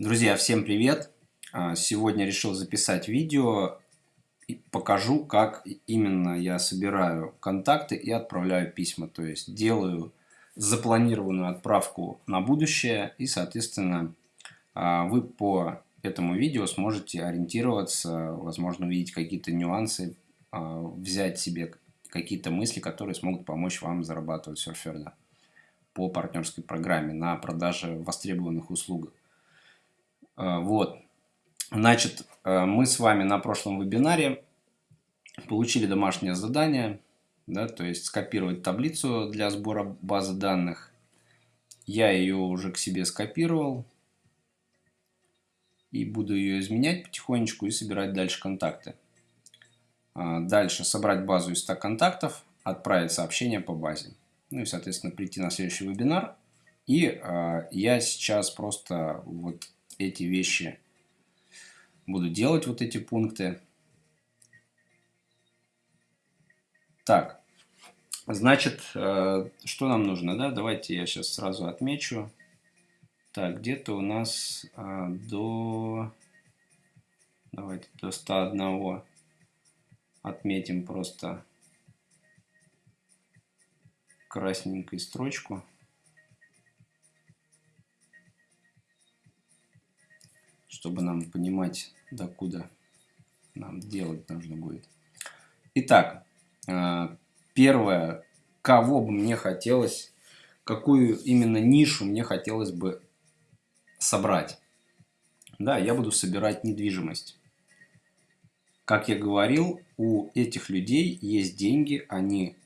Друзья, всем привет! А, сегодня решил записать видео и покажу, как именно я собираю контакты и отправляю письма. То есть делаю запланированную отправку на будущее и, соответственно, а, вы по этому видео сможете ориентироваться, возможно, увидеть какие-то нюансы, а, взять себе какие-то мысли, которые смогут помочь вам зарабатывать серферно по партнерской программе на продаже востребованных услуг. А, вот. Значит, а, мы с вами на прошлом вебинаре получили домашнее задание, да, то есть скопировать таблицу для сбора базы данных. Я ее уже к себе скопировал и буду ее изменять потихонечку и собирать дальше контакты. А, дальше собрать базу из 100 контактов, отправить сообщение по базе. Ну и, соответственно, прийти на следующий вебинар. И э, я сейчас просто вот эти вещи буду делать, вот эти пункты. Так, значит, э, что нам нужно, да? Давайте я сейчас сразу отмечу. Так, где-то у нас э, до... Давайте до 101 отметим просто красненькой строчку. Чтобы нам понимать, докуда нам делать нужно будет. Итак, э, первое, кого бы мне хотелось, какую именно нишу мне хотелось бы собрать. Да, я буду собирать недвижимость. Как я говорил, у этих людей есть деньги, они,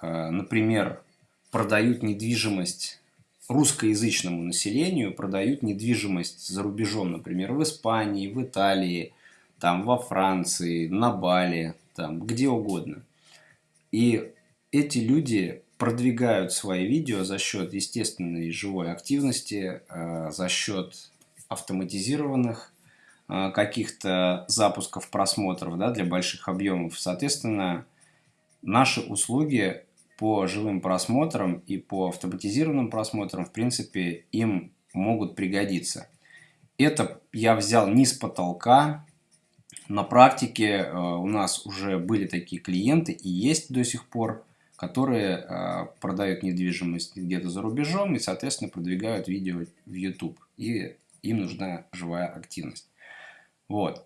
э, например, продают недвижимость русскоязычному населению продают недвижимость за рубежом, например, в Испании, в Италии, там, во Франции, на Бали, там, где угодно. И эти люди продвигают свои видео за счет естественной живой активности, э, за счет автоматизированных э, каких-то запусков просмотров да, для больших объемов. Соответственно, наши услуги по живым просмотрам и по автоматизированным просмотрам, в принципе, им могут пригодиться. Это я взял не с потолка. На практике э, у нас уже были такие клиенты и есть до сих пор, которые э, продают недвижимость где-то за рубежом и, соответственно, продвигают видео в YouTube. И им нужна живая активность. Вот.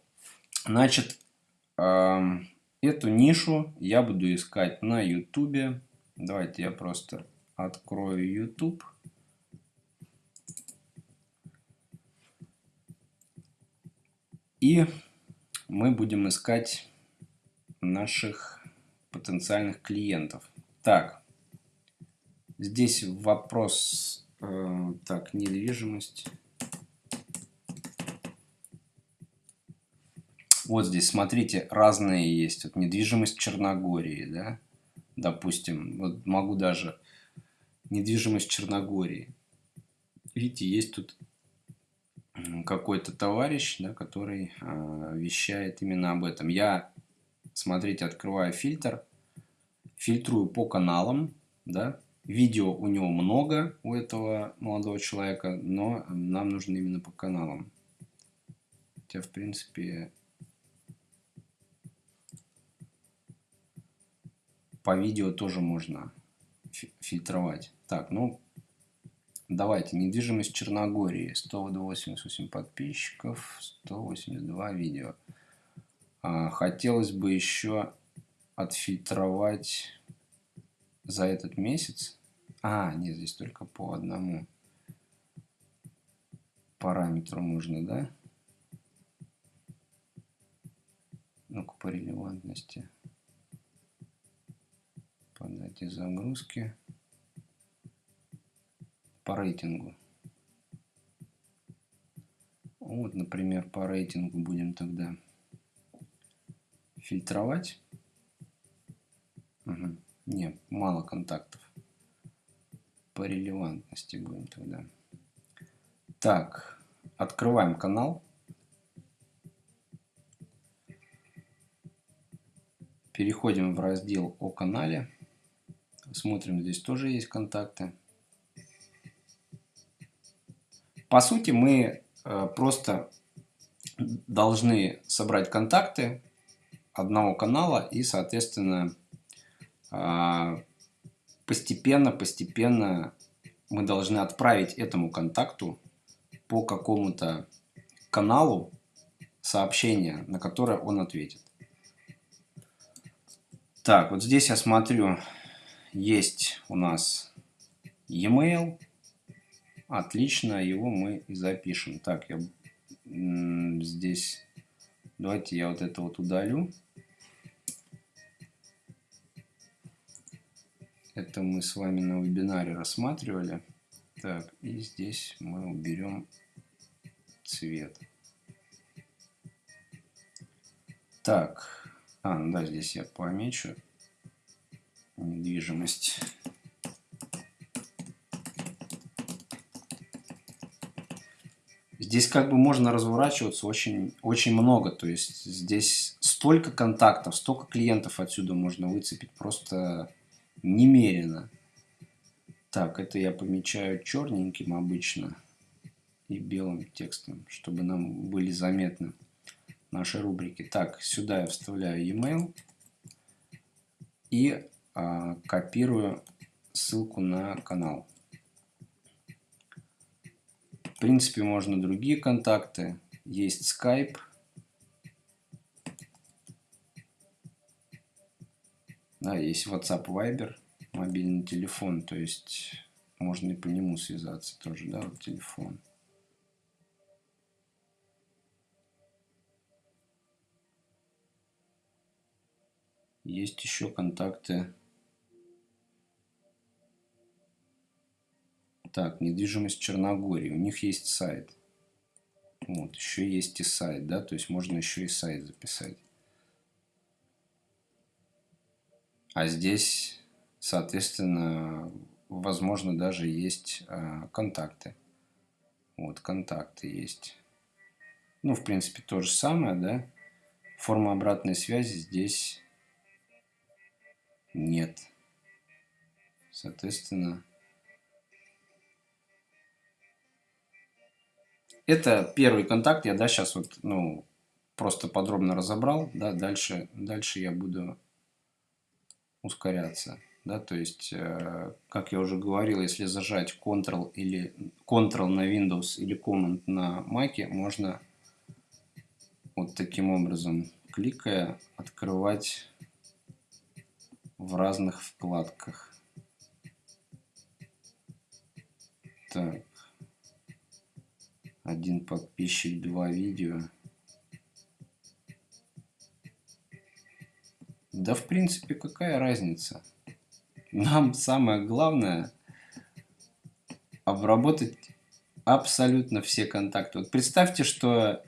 Значит, эм, эту нишу я буду искать на YouTube. Давайте я просто открою YouTube. И мы будем искать наших потенциальных клиентов. Так, здесь вопрос, э, так, недвижимость. Вот здесь, смотрите, разные есть. Вот недвижимость Черногории, да допустим, вот могу даже недвижимость Черногории. Видите, есть тут какой-то товарищ, да, который э, вещает именно об этом. Я, смотрите, открываю фильтр, фильтрую по каналам, да, видео у него много, у этого молодого человека, но нам нужно именно по каналам. Хотя, в принципе, по видео тоже можно фильтровать. Так, ну, давайте. Недвижимость Черногории. 188 подписчиков, 182 видео. А, хотелось бы еще отфильтровать за этот месяц. А, нет, здесь только по одному параметру можно, да? Ну-ка, по релевантности по дате загрузки, по рейтингу. Вот, например, по рейтингу будем тогда фильтровать. Угу. Не, мало контактов. По релевантности будем тогда. Так, открываем канал. Переходим в раздел о канале. Смотрим, здесь тоже есть контакты. По сути, мы э, просто должны собрать контакты одного канала и, соответственно, постепенно-постепенно мы должны отправить этому контакту по какому-то каналу сообщение, на которое он ответит. Так, вот здесь я смотрю, есть у нас e-mail. Отлично, его мы и запишем. Так, я здесь... Давайте я вот это вот удалю. Это мы с вами на вебинаре рассматривали. Так, и здесь мы уберем цвет. Так, а, ну да, здесь я помечу недвижимость. Здесь как бы можно разворачиваться очень, очень много. То есть здесь столько контактов, столько клиентов отсюда можно выцепить. Просто немерено. Так, это я помечаю черненьким обычно и белым текстом, чтобы нам были заметны наши рубрики. Так, сюда я вставляю e-mail и копирую ссылку на канал. В принципе, можно другие контакты. Есть Skype. Да, есть WhatsApp, Viber, мобильный телефон, то есть можно и по нему связаться тоже, да, вот телефон. Есть еще контакты. Так, недвижимость Черногории. У них есть сайт. Вот, еще есть и сайт, да, то есть можно еще и сайт записать. А здесь, соответственно, возможно, даже есть э, контакты. Вот, контакты есть. Ну, в принципе, то же самое, да. Форма обратной связи здесь нет. Соответственно, это первый контакт. Я, да, сейчас вот, ну, просто подробно разобрал, да, дальше, дальше я буду ускоряться. Да, то есть, э, как я уже говорил, если зажать Ctrl или Ctrl на Windows или Command на Mac, можно вот таким образом, кликая, открывать в разных вкладках. Так. Один подписчик, два видео. Да, в принципе, какая разница? Нам самое главное обработать абсолютно все контакты. Вот представьте, что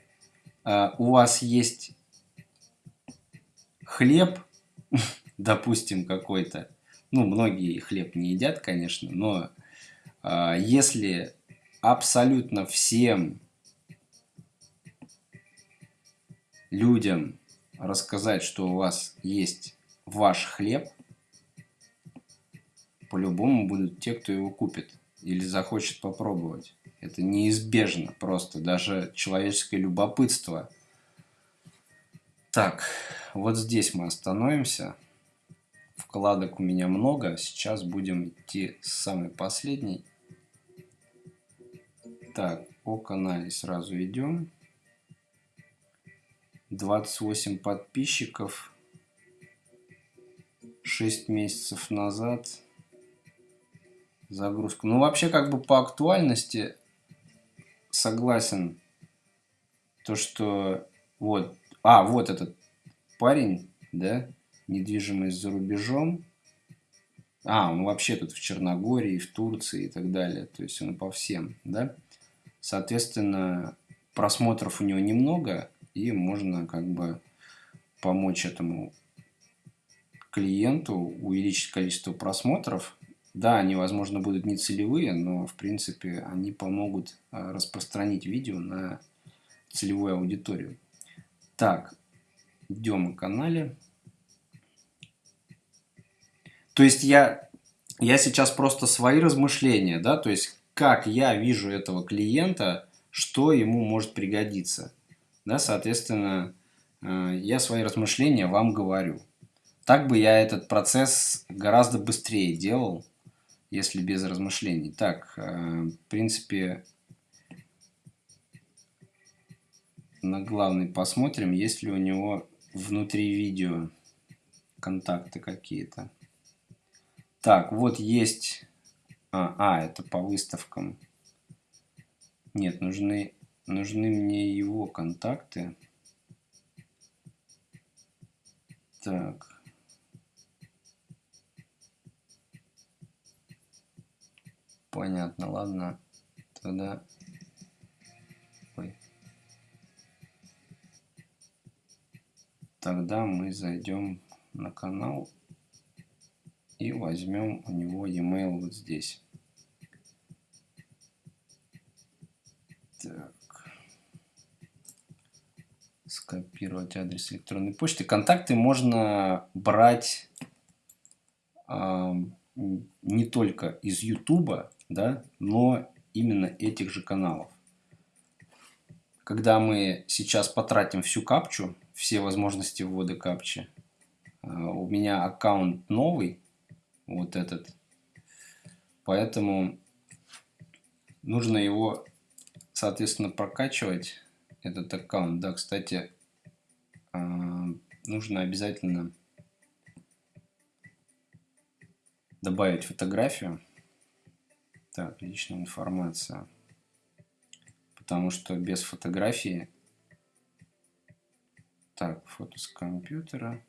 э, у вас есть хлеб, допустим, какой-то, ну, многие хлеб не едят, конечно, но э, если абсолютно всем людям рассказать, что у вас есть ваш хлеб, по-любому будут те, кто его купит или захочет попробовать. Это неизбежно просто, даже человеческое любопытство. Так, вот здесь мы остановимся. Вкладок у меня много. Сейчас будем идти с самой последней. Так, по канале сразу идем. 28 подписчиков. 6 месяцев назад. Загрузка. Ну, вообще, как бы по актуальности согласен. То, что... Вот. А, вот этот парень, да? недвижимость за рубежом. А, он вообще тут в Черногории, в Турции и так далее. То есть он по всем, да. Соответственно, просмотров у него немного, и можно как бы помочь этому клиенту увеличить количество просмотров. Да, они, возможно, будут не целевые, но, в принципе, они помогут а, распространить видео на целевую аудиторию. Так, идем к канале. То есть я, я сейчас просто свои размышления, да, то есть как я вижу этого клиента, что ему может пригодиться. Да, соответственно, э, я свои размышления вам говорю. Так бы я этот процесс гораздо быстрее делал, если без размышлений. Так, э, в принципе, на главный посмотрим, есть ли у него внутри видео контакты какие-то. Так, вот есть... А, а, это по выставкам. Нет, нужны, нужны мне его контакты. Так. Понятно, ладно. Тогда... Ой. Тогда мы зайдем на канал и возьмем у него e-mail вот здесь. Так. Скопировать адрес электронной почты. Контакты можно брать э, не только из YouTube, да, но именно этих же каналов. Когда мы сейчас потратим всю капчу, все возможности ввода капчи, э, у меня аккаунт новый, вот этот. Поэтому нужно его, соответственно, прокачивать, этот аккаунт. Да, кстати, а, нужно обязательно добавить фотографию. Так, личная информация. Потому что без фотографии... Так, фото с компьютера.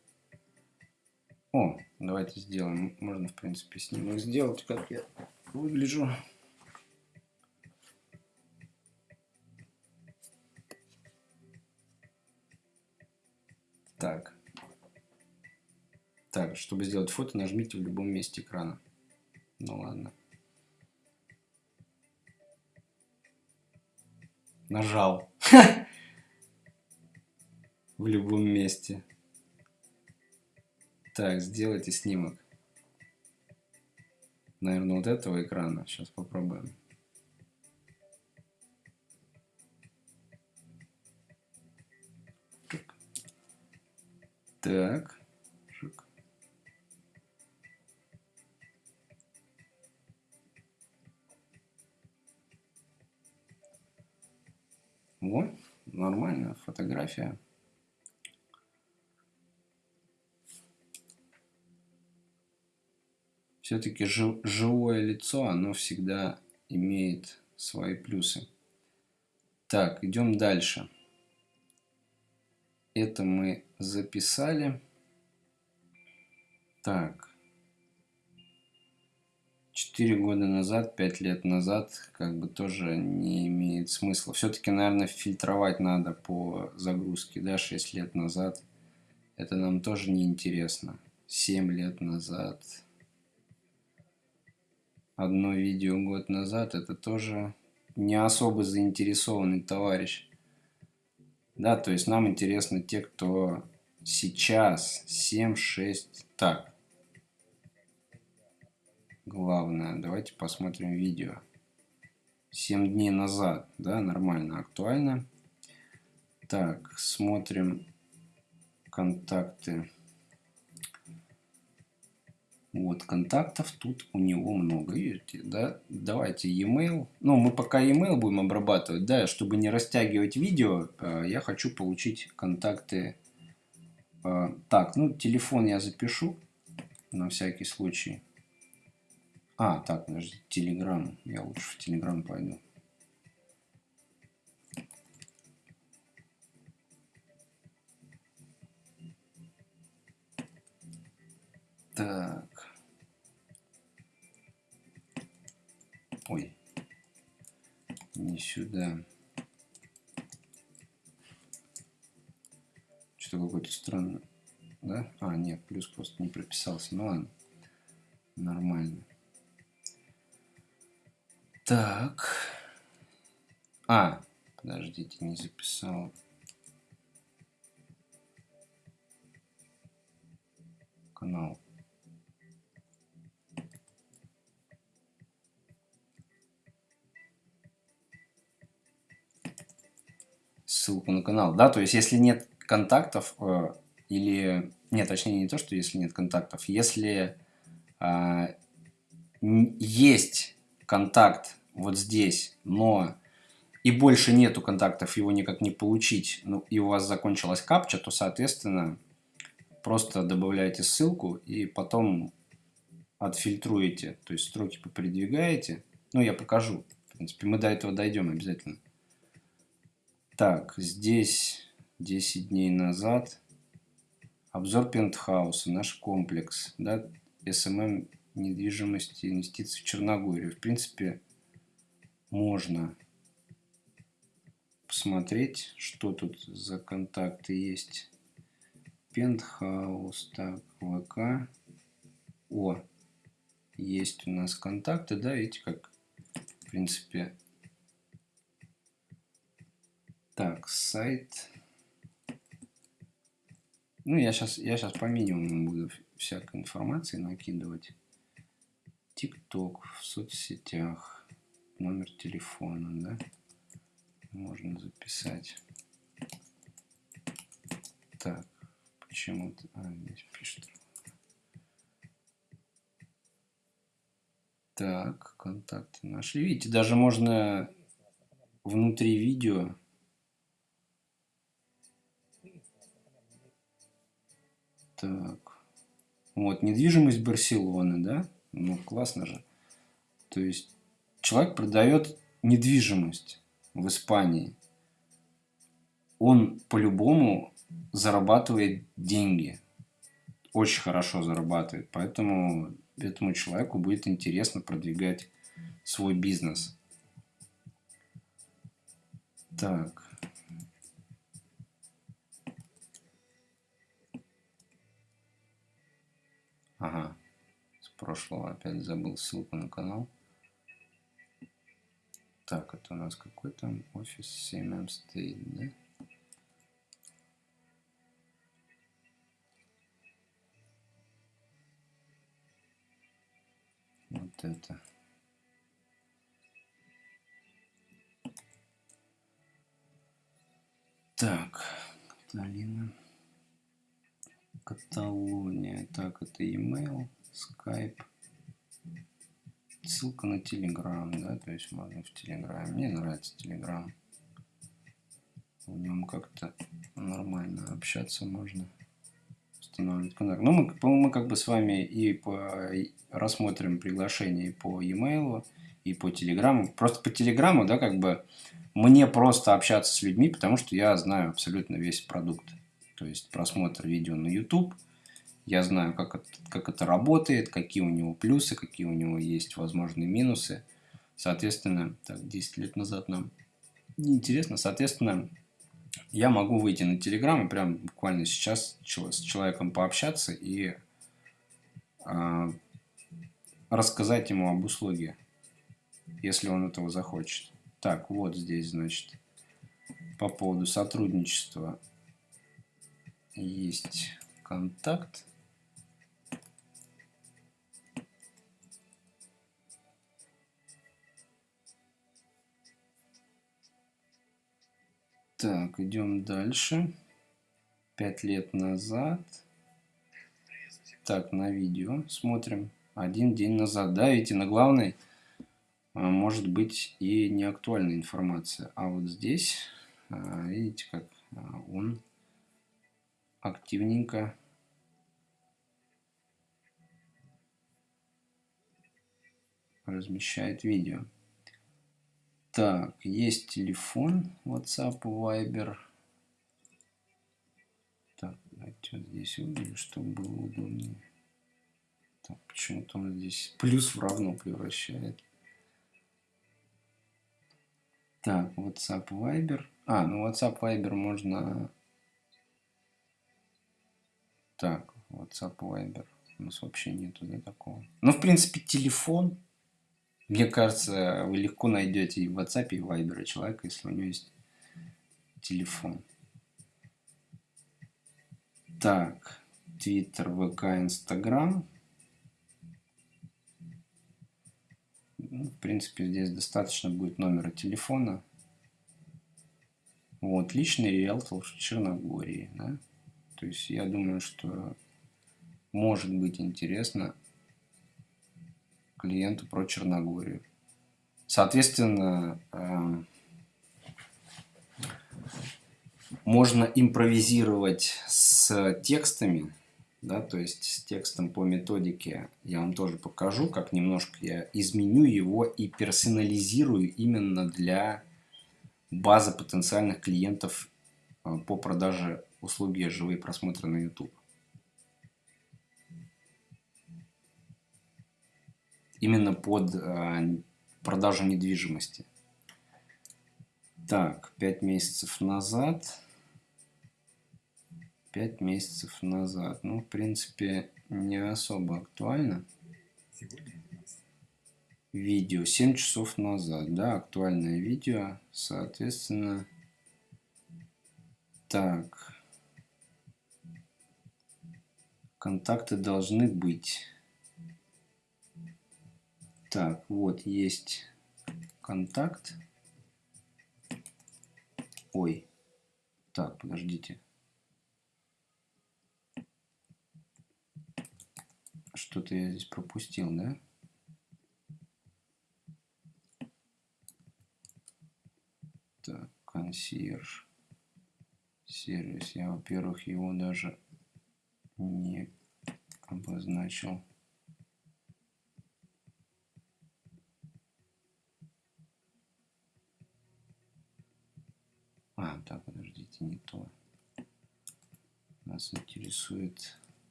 О, давайте сделаем. Можно, в принципе, снимок сделать, как я выгляжу. Так. Так, чтобы сделать фото, нажмите в любом месте экрана. Ну ладно. Нажал. В любом месте. Так, сделайте снимок. Наверное, вот этого экрана. Сейчас попробуем. Так. Вот, нормальная фотография. все-таки живое лицо, оно всегда имеет свои плюсы. Так, идем дальше. Это мы записали. Так. Четыре года назад, пять лет назад, как бы тоже не имеет смысла. Все-таки, наверное, фильтровать надо по загрузке, да, 6 лет назад. Это нам тоже не интересно. 7 лет назад, одно видео год назад, это тоже не особо заинтересованный товарищ. Да, то есть нам интересны те, кто сейчас 7-6. Так. Главное, давайте посмотрим видео. 7 дней назад, да, нормально, актуально. Так, смотрим контакты. Вот, контактов тут у него много, видите, да? Давайте e-mail. Ну, мы пока e-mail будем обрабатывать, да, чтобы не растягивать видео, э, я хочу получить контакты. Э, так, ну, телефон я запишу на всякий случай. А, так, подожди, Telegram. Я лучше в Telegram пойду. Так. Ой. Не сюда. Что-то какой-то странный. Да? А, нет, плюс просто не прописался. Ну ладно. Нормально. Так. А, подождите, не записал. Канал. Ссылку на канал, да, то есть если нет контактов, э, или, нет, точнее не то, что если нет контактов, если э, есть контакт вот здесь, но и больше нету контактов, его никак не получить, ну, и у вас закончилась капча, то, соответственно, просто добавляете ссылку и потом отфильтруете, то есть строки попридвигаете. Ну, я покажу. В принципе, мы до этого дойдем обязательно. Так, здесь 10 дней назад обзор пентхауса, наш комплекс, да, SMM недвижимости, инвестиций в Черногорию. В принципе, можно посмотреть, что тут за контакты есть. Пентхаус, так, ВК. О, есть у нас контакты, да, видите, как, в принципе, так, сайт. Ну, я сейчас, я сейчас по минимуму буду всякой информации накидывать. ТикТок в соцсетях, номер телефона, да, можно записать. Так, почему-то, а, здесь пишет. Так, контакты нашли. Видите, даже можно внутри видео Так. Вот, недвижимость Барселоны, да? Ну, классно же. То есть, человек продает недвижимость в Испании. Он по-любому зарабатывает деньги. Очень хорошо зарабатывает. Поэтому этому человеку будет интересно продвигать свой бизнес. Так. Ага. С прошлого опять забыл ссылку на канал. Так, это у нас какой там офис 7 стоит, да? Вот это. Так, Каталина. Каталония. Так, это email, Skype. Ссылка на Telegram, да, то есть можно в Telegram. Мне нравится Telegram. В нем как-то нормально общаться можно. Устанавливать контакт. Ну, мы, мы как бы с вами и по, и рассмотрим приглашение по e-mail, и по телеграмму. Просто по телеграмму, да, как бы мне просто общаться с людьми, потому что я знаю абсолютно весь продукт то есть просмотр видео на YouTube. Я знаю, как это, как это работает, какие у него плюсы, какие у него есть возможные минусы. Соответственно, так, 10 лет назад нам неинтересно. Соответственно, я могу выйти на Telegram и прям буквально сейчас с человеком пообщаться и э, рассказать ему об услуге, если он этого захочет. Так, вот здесь, значит, по поводу сотрудничества есть контакт. Так, идем дальше. Пять лет назад. Так, на видео смотрим. Один день назад. Да, видите, на главной а, может быть и не актуальная информация. А вот здесь, а, видите, как а, он активненько размещает видео. Так, есть телефон, WhatsApp, Viber. Так, давайте вот здесь выделю, чтобы было удобнее. Так, почему-то он здесь плюс в равно превращает. Так, WhatsApp, Viber. А, ну WhatsApp, Viber можно так, WhatsApp, Viber. У нас вообще нету да, такого. Ну, в принципе, телефон. Мне кажется, вы легко найдете и в WhatsApp, и в Viber человека, если у него есть телефон. Так, Twitter, ВК, Инстаграм. Ну, в принципе, здесь достаточно будет номера телефона. Вот, личный риэлтор в Черногории, да. То есть я думаю, что может быть интересно клиенту про Черногорию. Соответственно, эм, можно импровизировать с текстами, да, то есть с текстом по методике я вам тоже покажу, как немножко я изменю его и персонализирую именно для базы потенциальных клиентов э, по продаже услуги живые просмотры на YouTube. Именно под э, продажу недвижимости. Так, 5 месяцев назад. 5 месяцев назад. Ну, в принципе, не особо актуально. Видео 7 часов назад, да, актуальное видео, соответственно. Так. Контакты должны быть. Так, вот есть контакт. Ой. Так, подождите. Что-то я здесь пропустил, да? Так, консьерж. Сервис. Я, во-первых, его даже не обозначил. А, так, подождите, не то. Нас интересует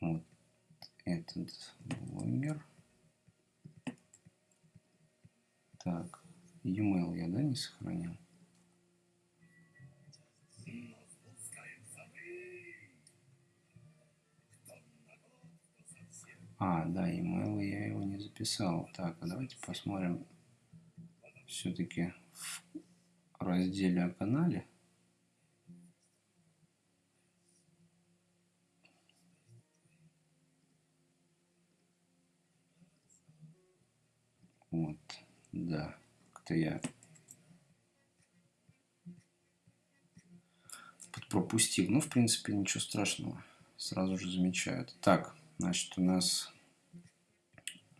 вот этот блогер. Так, e-mail я, да, не сохранил? А, да, email я его не записал. Так, а давайте посмотрим все-таки в разделе о канале. Вот, да, как-то я пропустил. Ну, в принципе, ничего страшного. Сразу же замечают. Так, значит, у нас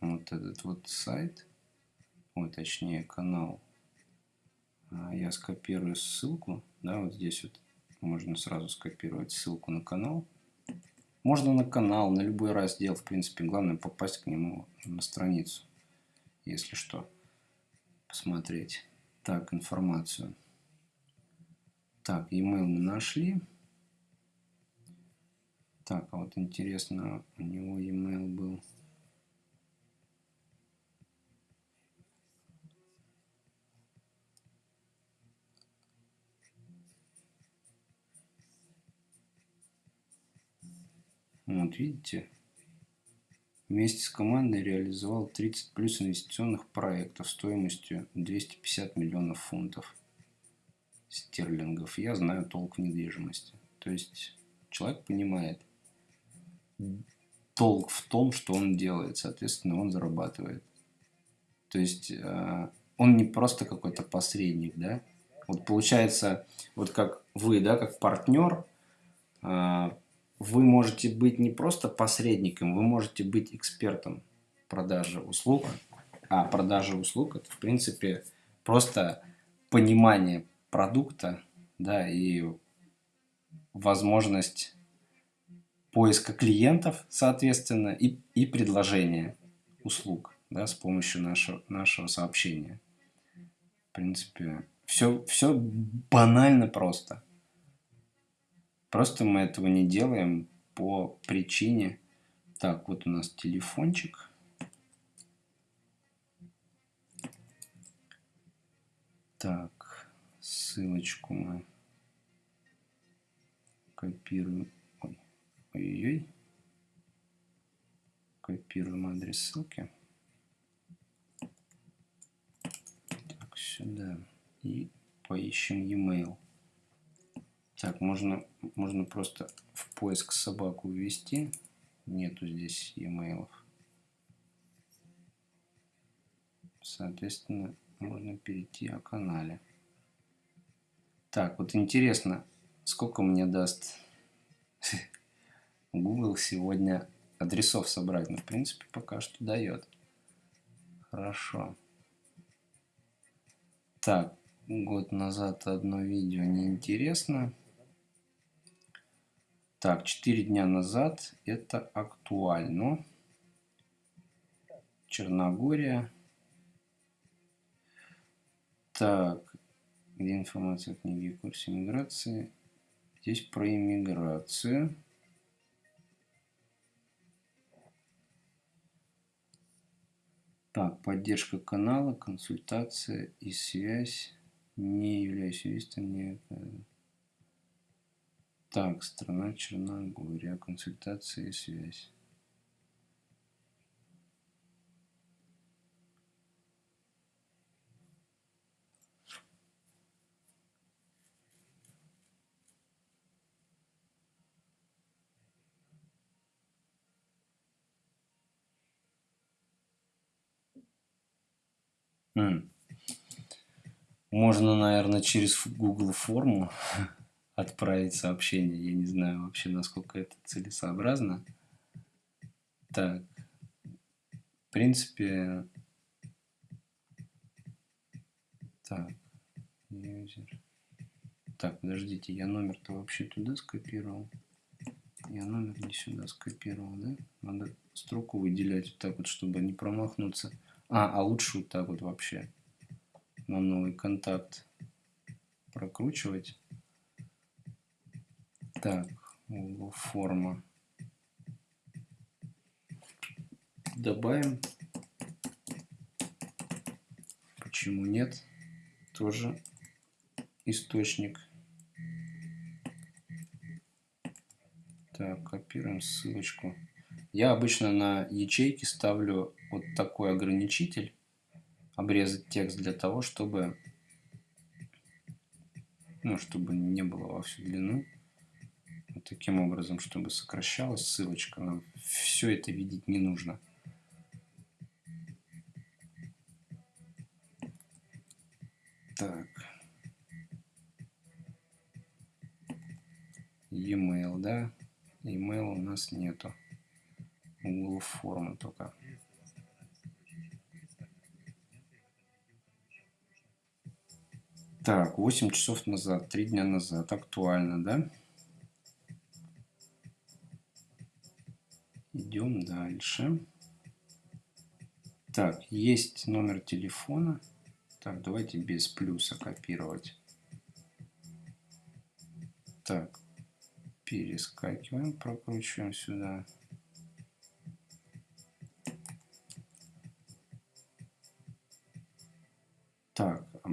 вот этот вот сайт, ой, точнее, канал. А, я скопирую ссылку, да, вот здесь вот можно сразу скопировать ссылку на канал. Можно на канал, на любой раздел, в принципе, главное попасть к нему на страницу если что, посмотреть. Так, информацию. Так, e-mail мы нашли. Так, а вот интересно, у него e-mail был. Вот видите, Вместе с командой реализовал 30 плюс инвестиционных проектов стоимостью 250 миллионов фунтов стерлингов. Я знаю толк в недвижимости. То есть человек понимает толк в том, что он делает, соответственно, он зарабатывает. То есть э, он не просто какой-то посредник, да. Вот получается, вот как вы, да, как партнер, э, вы можете быть не просто посредником, вы можете быть экспертом продажи услуг. А продажа услуг это в принципе просто понимание продукта, да, и возможность поиска клиентов, соответственно, и, и предложения услуг да, с помощью нашего, нашего сообщения. В принципе, все, все банально просто. Просто мы этого не делаем по причине... Так, вот у нас телефончик. Так, ссылочку мы копируем. Ой, ой-ой. Копируем адрес ссылки. Так, сюда. И поищем e-mail. Так, можно, можно просто в поиск собаку ввести. Нету здесь e-mail. Соответственно, можно перейти о канале. Так, вот интересно, сколько мне даст Google сегодня адресов собрать? Ну, в принципе, пока что дает. Хорошо. Так, год назад одно видео неинтересно. Так, 4 дня назад это актуально. Черногория. Так, где информация о книге курсе миграции? Здесь про иммиграцию. Так, поддержка канала, консультация и связь. Не являюсь юристом, не... Так, страна Черногория, консультация и связь. Можно, наверное, через Google форму отправить сообщение. Я не знаю вообще, насколько это целесообразно. Так, в принципе, так, user. Так, подождите, я номер-то вообще туда скопировал. Я номер не сюда скопировал, да? Надо строку выделять вот так вот, чтобы не промахнуться. А, а лучше вот так вот вообще на новый контакт прокручивать. Так, форма. Добавим. Почему нет? Тоже источник. Так, копируем ссылочку. Я обычно на ячейки ставлю вот такой ограничитель, обрезать текст для того, чтобы, ну, чтобы не было во всю длину. Вот таким образом, чтобы сокращалась ссылочка. Нам все это видеть не нужно. Так. E-mail, да? E-mail у нас нету. Google формы только. Так, 8 часов назад, 3 дня назад. Актуально, да? Идем дальше. Так, есть номер телефона. Так, давайте без плюса копировать. Так, перескакиваем, прокручиваем сюда.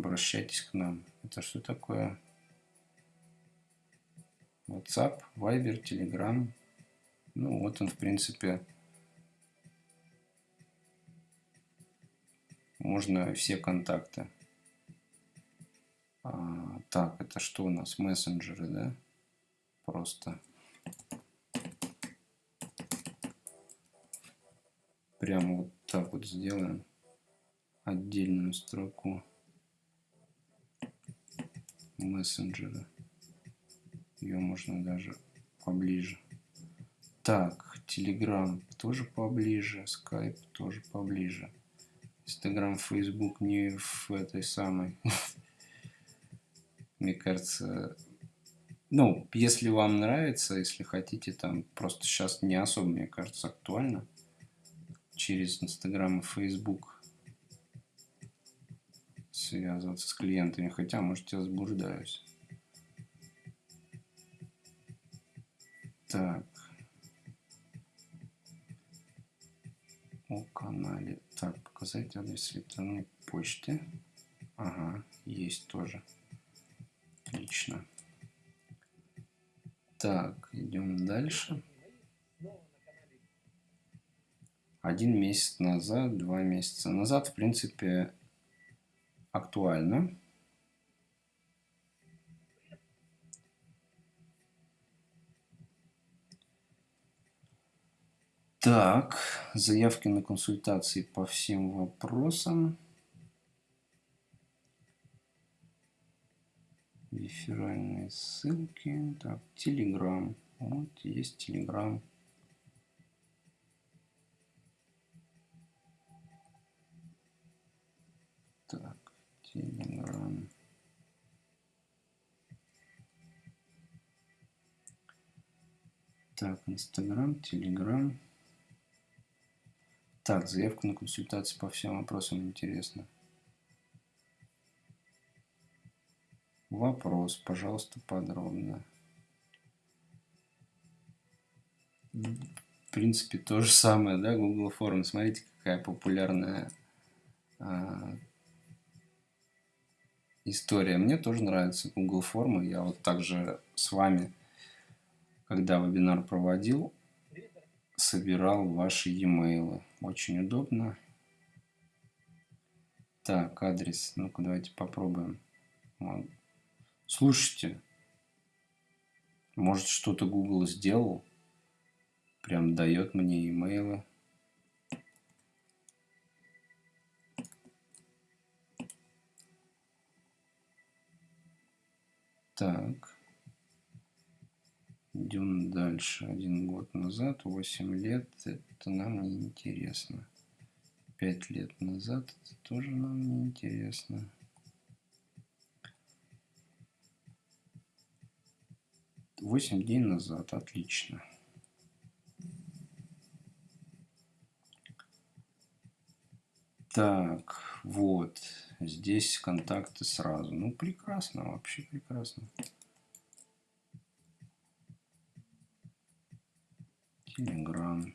Обращайтесь к нам. Это что такое? WhatsApp, Viber, Telegram. Ну, вот он, в принципе, можно все контакты. А, так, это что у нас? Мессенджеры, да? Просто. Прямо вот так вот сделаем отдельную строку мессенджера. Ее можно даже поближе. Так, Telegram тоже поближе, Skype тоже поближе. Instagram, Facebook не в этой самой. Мне кажется, ну, если вам нравится, если хотите, там просто сейчас не особо, мне кажется, актуально через Instagram и Facebook связываться с клиентами, хотя, может, я заблуждаюсь. Так. О канале. Так, показать адрес электронной почты. Ага, есть тоже. Отлично. Так, идем дальше. Один месяц назад, два месяца назад, в принципе, актуально. Так, заявки на консультации по всем вопросам. Реферальные ссылки. Так, Телеграм. Вот есть Телеграм. Так, Телеграм. Так, Инстаграм, Телеграм. Так, заявку на консультацию по всем вопросам интересно. Вопрос, пожалуйста, подробно. В принципе, то же самое, да, Google Форм. Смотрите, какая популярная а, история. Мне тоже нравится Google формы. Я вот также с вами, когда вебинар проводил, собирал ваши e-mail. Очень удобно. Так, адрес. Ну-ка, давайте попробуем. Слушайте, может что-то Google сделал? Прям дает мне имейлы. Так. Идем дальше. Один год назад, 8 лет, это нам не интересно. 5 лет назад, это тоже нам не интересно. 8 дней назад. Отлично. Так, вот. Здесь контакты сразу. Ну, прекрасно, вообще прекрасно. Телеграм.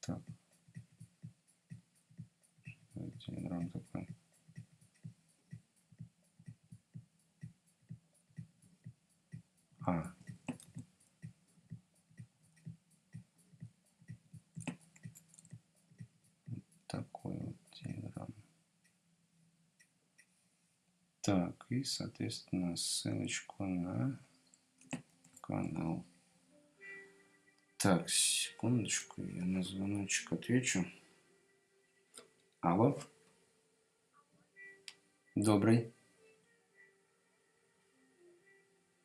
Так. Телеграм такой. А. Такой вот телеграм. Так, и, соответственно, ссылочку на канал. Так, секундочку, я на звоночек отвечу. Алло. Добрый.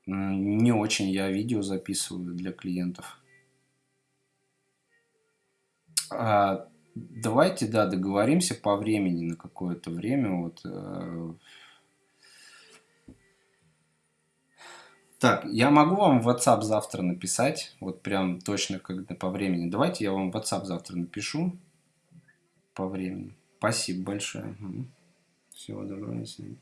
Не очень я видео записываю для клиентов. А, давайте, да, договоримся по времени на какое-то время. Вот, Так, я могу вам в WhatsApp завтра написать, вот прям точно когда по времени. Давайте я вам в WhatsApp завтра напишу по времени. Спасибо большое. Всего доброго, до.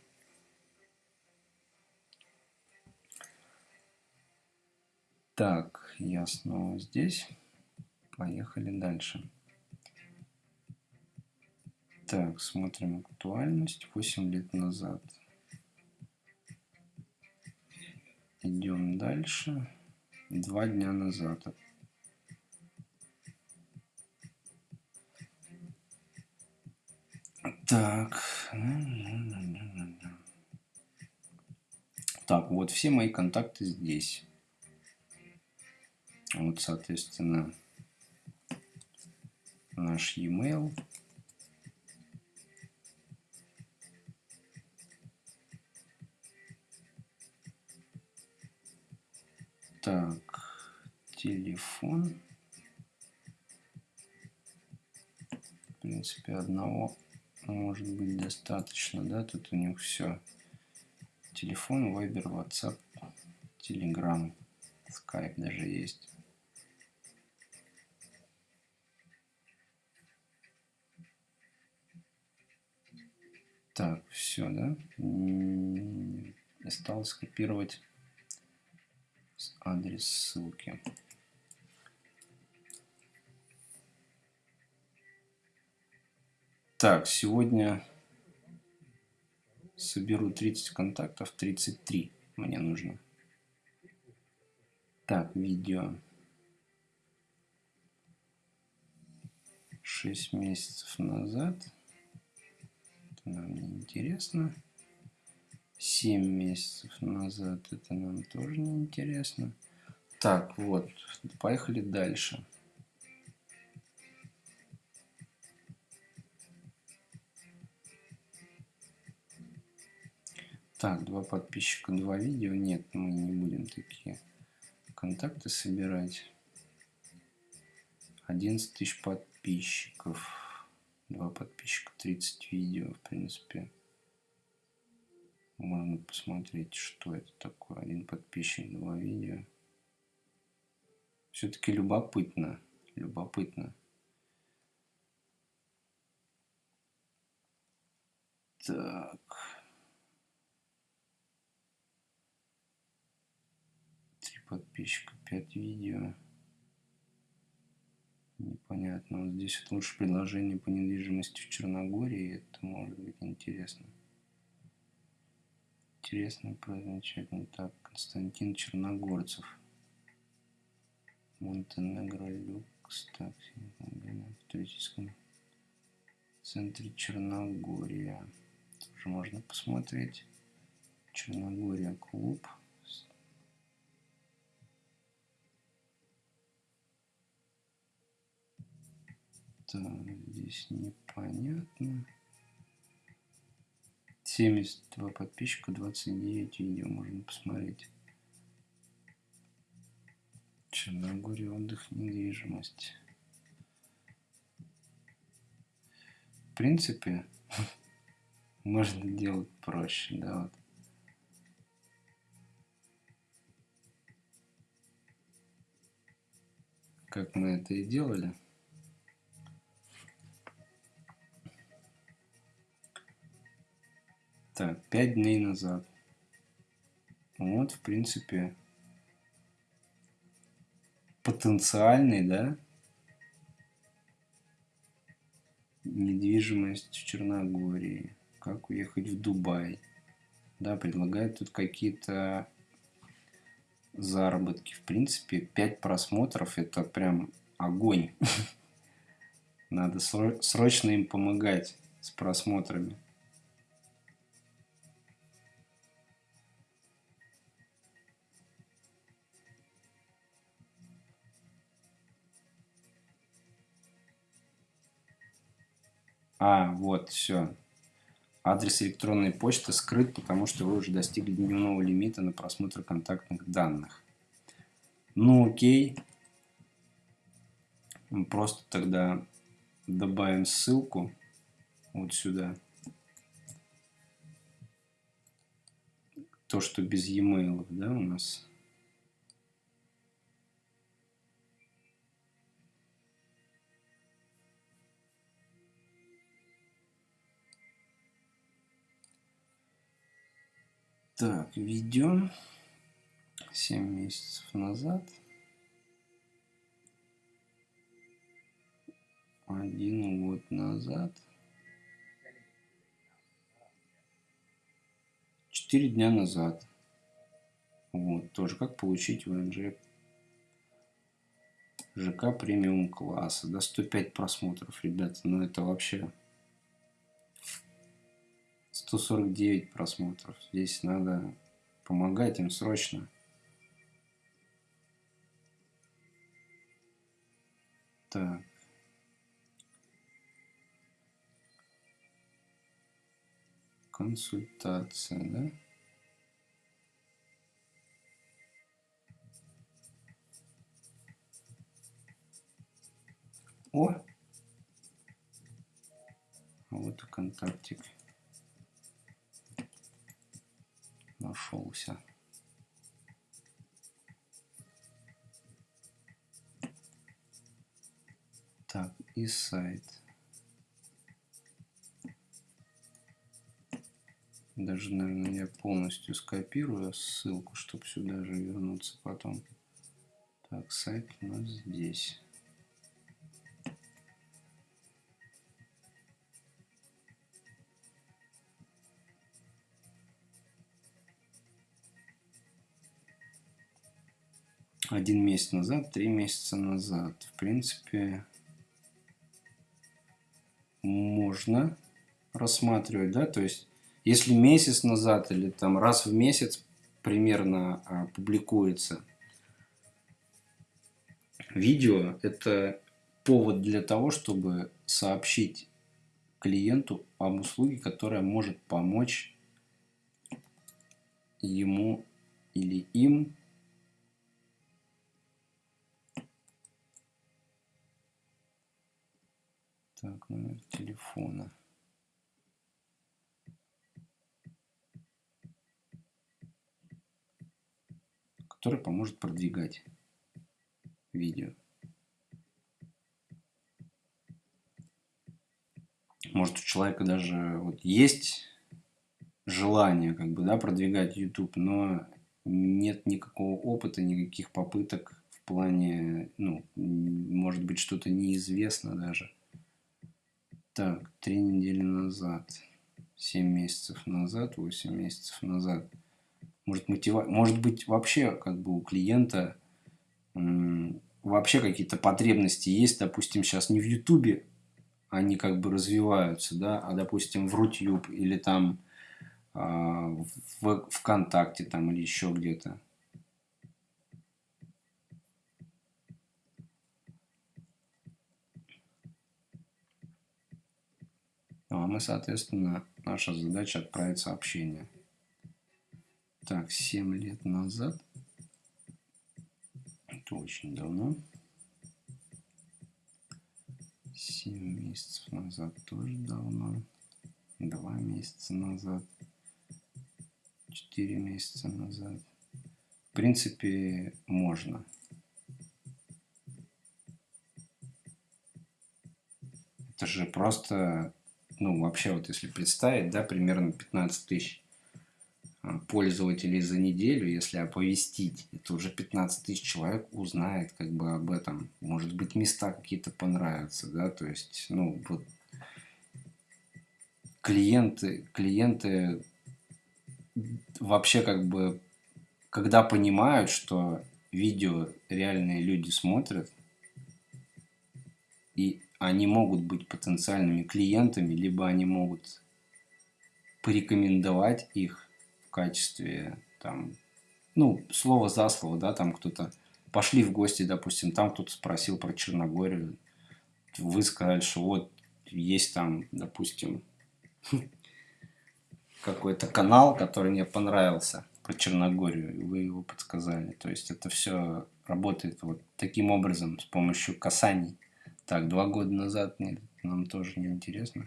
Так, я снова здесь. Поехали дальше. Так, смотрим актуальность. 8 лет назад. Идем дальше. Два дня назад. Так. Так, вот все мои контакты здесь. Вот, соответственно, наш e-mail. Так, телефон. В принципе, одного может быть достаточно, да? Тут у них все. Телефон, Viber, WhatsApp, Telegram, Skype даже есть. Так, все, да? Осталось скопировать адрес ссылки. Так, сегодня соберу 30 контактов, 33 мне нужно. Так, видео. 6 месяцев назад нам не интересно. 7 месяцев назад. Это нам тоже не интересно. Так, вот, поехали дальше. Так, два подписчика, два видео. Нет, мы не будем такие контакты собирать. 11 тысяч подписчиков. Два подписчика, 30 видео, в принципе. Можно посмотреть, что это такое. Один подписчик, два видео. Все-таки любопытно. Любопытно. Так. подписчика, 5 видео. Непонятно. Вот здесь вот лучше предложение по недвижимости в Черногории. Это может быть интересно. Интересно, замечательно. Так, Константин Черногорцев. Монтенегро Люкс. Так, в туристическом центре Черногория. Тоже можно посмотреть. Черногория клуб. Так, здесь непонятно. 72 подписчика, 29 видео можно посмотреть. Черногория, отдых, недвижимость. В принципе, можно делать проще, да, вот. Как мы это и делали. 5 дней назад. Вот, в принципе, потенциальный, да, недвижимость в Черногории. Как уехать в Дубай. Да, предлагают тут какие-то заработки. В принципе, 5 просмотров это прям огонь. Надо срочно им помогать с просмотрами. А, вот, все. Адрес электронной почты скрыт, потому что вы уже достигли дневного лимита на просмотр контактных данных. Ну, окей. Мы просто тогда добавим ссылку вот сюда. То, что без e-mail, да, у нас. Так, введем 7 месяцев назад. Один год назад. Четыре дня назад. Вот, тоже как получить ВНЖ ЖК премиум класса. Да, 105 просмотров, ребята. Ну это вообще 149 просмотров. Здесь надо помогать им срочно. Так. Консультация, да? О! Вот и контактик. Нашелся. Так, и сайт. Даже, наверное, я полностью скопирую ссылку, чтобы сюда же вернуться потом. Так, сайт у нас здесь. Один месяц назад, три месяца назад. В принципе, можно рассматривать, да, то есть, если месяц назад или там раз в месяц примерно а, публикуется видео, это повод для того, чтобы сообщить клиенту об услуге, которая может помочь ему или им так номер телефона. Который поможет продвигать видео. Может у человека даже вот есть желание как бы да продвигать YouTube но нет никакого опыта никаких попыток в плане ну может быть что-то неизвестно даже так три недели назад 7 месяцев назад 8 месяцев назад может мотива может быть вообще как бы у клиента вообще какие-то потребности есть допустим сейчас не в ютубе они как бы развиваются, да, а допустим в Рутюб или там э, в ВКонтакте там или еще где-то. Мы, соответственно, наша задача отправить сообщение. Так, 7 лет назад. Это очень давно. 7 месяцев назад тоже давно. 2 месяца назад. 4 месяца назад. В принципе, можно. Это же просто, ну, вообще, вот если представить, да, примерно 15 тысяч а, пользователей за неделю, если оповестить, это уже 15 тысяч человек узнает как бы об этом. Может быть, места какие-то понравятся, да, то есть, ну, вот клиенты, клиенты вообще как бы, когда понимают, что видео реальные люди смотрят, они могут быть потенциальными клиентами, либо они могут порекомендовать их качестве там, ну, слово за слово, да, там кто-то пошли в гости, допустим, там кто-то спросил про Черногорию, вы сказали, что вот есть там, допустим, какой-то канал, который мне понравился про Черногорию, и вы его подсказали. То есть это все работает вот таким образом, с помощью касаний. Так, два года назад нет, нам тоже не интересно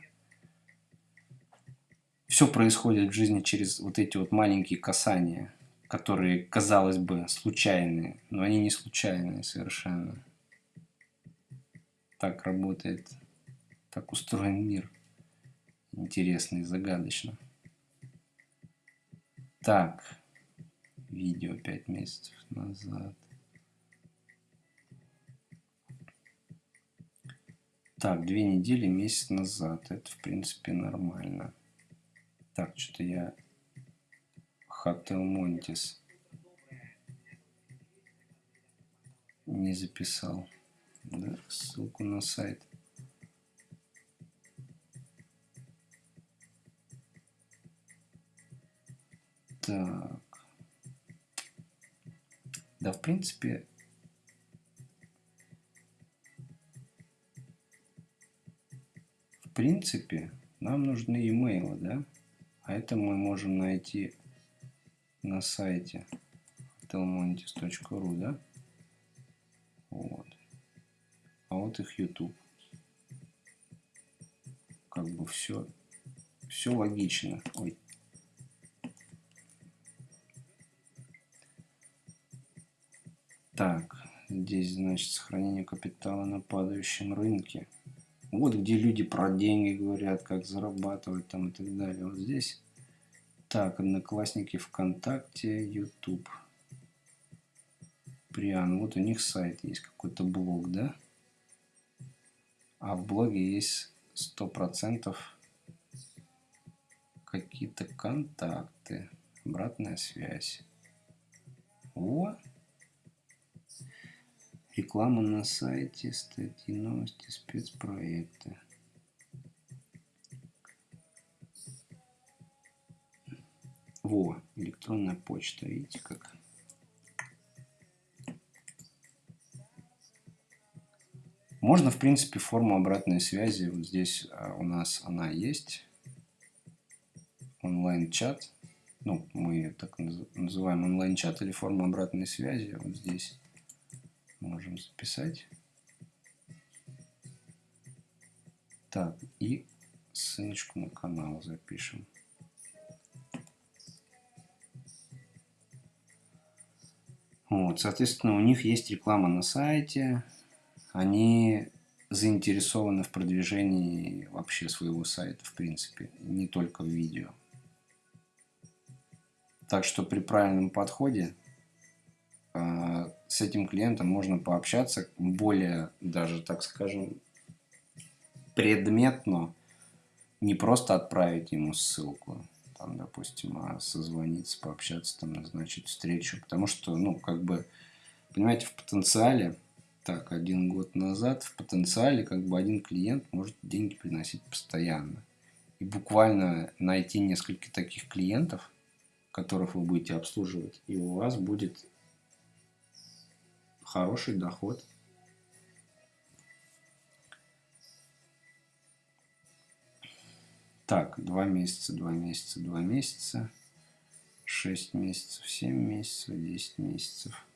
все происходит в жизни через вот эти вот маленькие касания, которые, казалось бы, случайные, но они не случайные совершенно. Так работает, так устроен мир. Интересно и загадочно. Так, видео 5 месяцев назад. Так, две недели, месяц назад. Это, в принципе, нормально. Так, что-то я Хотел Монтис не записал. Да, ссылку на сайт. Так. Да, в принципе, принципе, нам нужны имейлы, да? А это мы можем найти на сайте telmontis.ru, да? Вот. А вот их YouTube. Как бы все, все логично. Ой. Так, здесь, значит, сохранение капитала на падающем рынке. Вот где люди про деньги говорят, как зарабатывать там и так далее. Вот здесь. Так, Одноклассники, ВКонтакте, YouTube. Приан. Вот у них сайт есть, какой-то блог, да? А в блоге есть сто процентов какие-то контакты. Обратная связь. О! Реклама на сайте, статьи, новости, спецпроекты. Во, электронная почта, видите как? Можно, в принципе, форму обратной связи. Вот здесь а, у нас она есть. Онлайн-чат. ну, мы так называем онлайн-чат или форму обратной связи. Вот здесь можем записать. Так, и ссылочку на канал запишем. Вот, соответственно, у них есть реклама на сайте. Они заинтересованы в продвижении вообще своего сайта, в принципе, не только в видео. Так что при правильном подходе э, с этим клиентом можно пообщаться более, даже так скажем, предметно, не просто отправить ему ссылку, там, допустим, а созвониться, пообщаться, там, назначить встречу. Потому что, ну, как бы, понимаете, в потенциале, так, один год назад, в потенциале, как бы, один клиент может деньги приносить постоянно. И буквально найти несколько таких клиентов, которых вы будете обслуживать, и у вас будет хороший доход. Так, два месяца, два месяца, два месяца, шесть месяцев, семь месяцев, десять месяцев.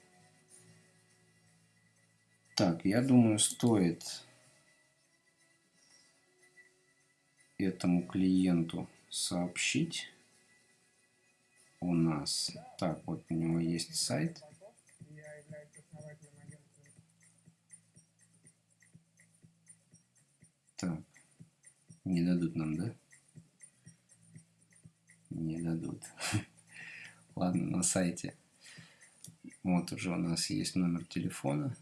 Так, я думаю, стоит этому клиенту сообщить у нас. Так, вот у него есть сайт. Так, не дадут нам, да? Не дадут. Ладно, на сайте. Вот уже у нас есть номер телефона.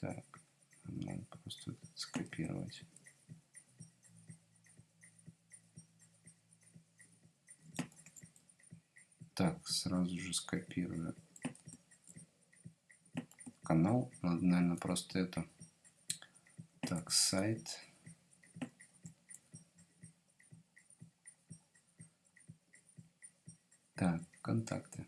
Так, надо просто скопировать. Так, сразу же скопирую канал. Надо, наверное, просто это. Так, сайт. Так, контакты.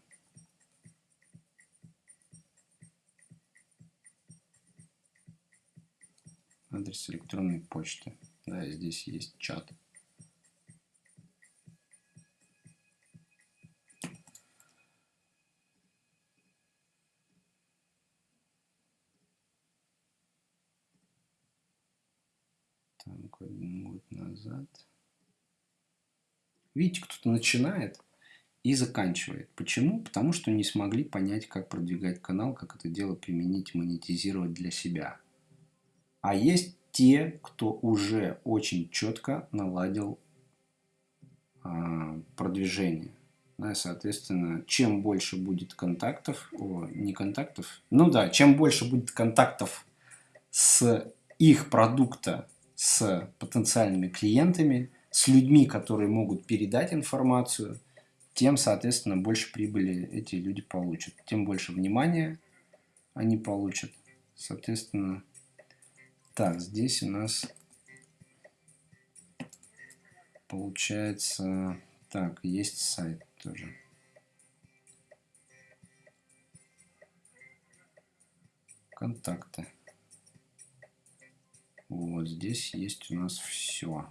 Адрес электронной почты. Да, здесь есть чат. Так, один год назад. Видите, кто-то начинает и заканчивает. Почему? Потому что не смогли понять, как продвигать канал, как это дело применить, монетизировать для себя. А есть те, кто уже очень четко наладил э, продвижение. Да, соответственно, чем больше будет контактов, о, не контактов, ну да, чем больше будет контактов с их продукта с потенциальными клиентами, с людьми, которые могут передать информацию – тем, соответственно, больше прибыли эти люди получат. Тем больше внимания они получат. Соответственно, так, здесь у нас получается... Так, есть сайт тоже. Контакты. Вот здесь есть у нас все.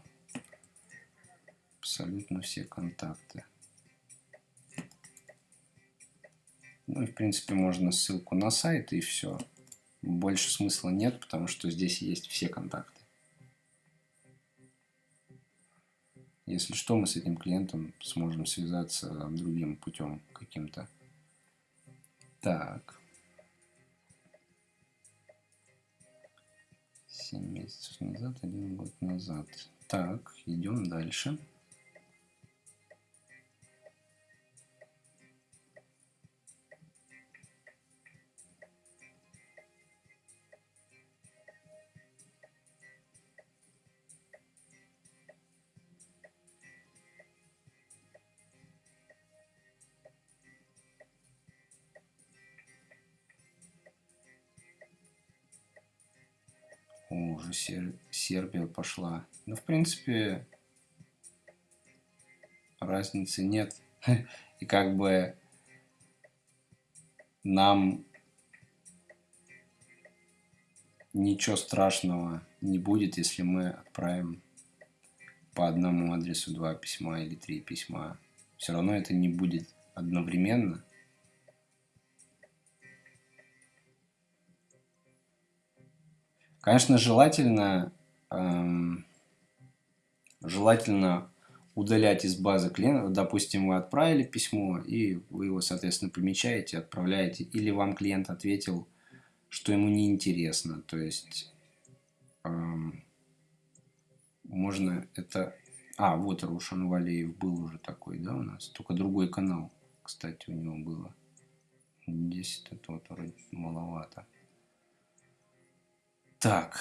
Абсолютно все контакты. Ну и в принципе можно ссылку на сайт и все. Больше смысла нет, потому что здесь есть все контакты. Если что, мы с этим клиентом сможем связаться другим путем каким-то. Так. 7 месяцев назад, один год назад. Так, идем дальше. Уже Сер... Сербия пошла. Ну, в принципе, разницы нет. И как бы нам ничего страшного не будет, если мы отправим по одному адресу два письма или три письма. Все равно это не будет одновременно. Конечно, желательно, эм, желательно удалять из базы клиента. Допустим, вы отправили письмо, и вы его, соответственно, помечаете, отправляете. Или вам клиент ответил, что ему неинтересно. То есть, эм, можно это... А, вот Рушан Валеев был уже такой, да, у нас? Только другой канал, кстати, у него было. 10 это вот вроде маловато. Так.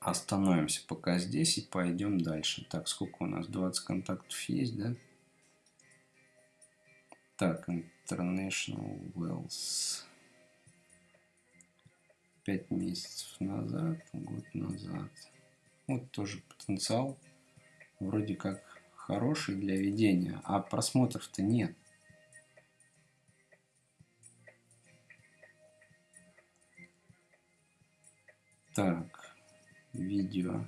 Остановимся пока здесь и пойдем дальше. Так, сколько у нас? 20 контактов есть, да? Так, International Wells. 5 месяцев назад, год назад. Вот тоже потенциал вроде как хороший для ведения, а просмотров-то нет. Так, видео.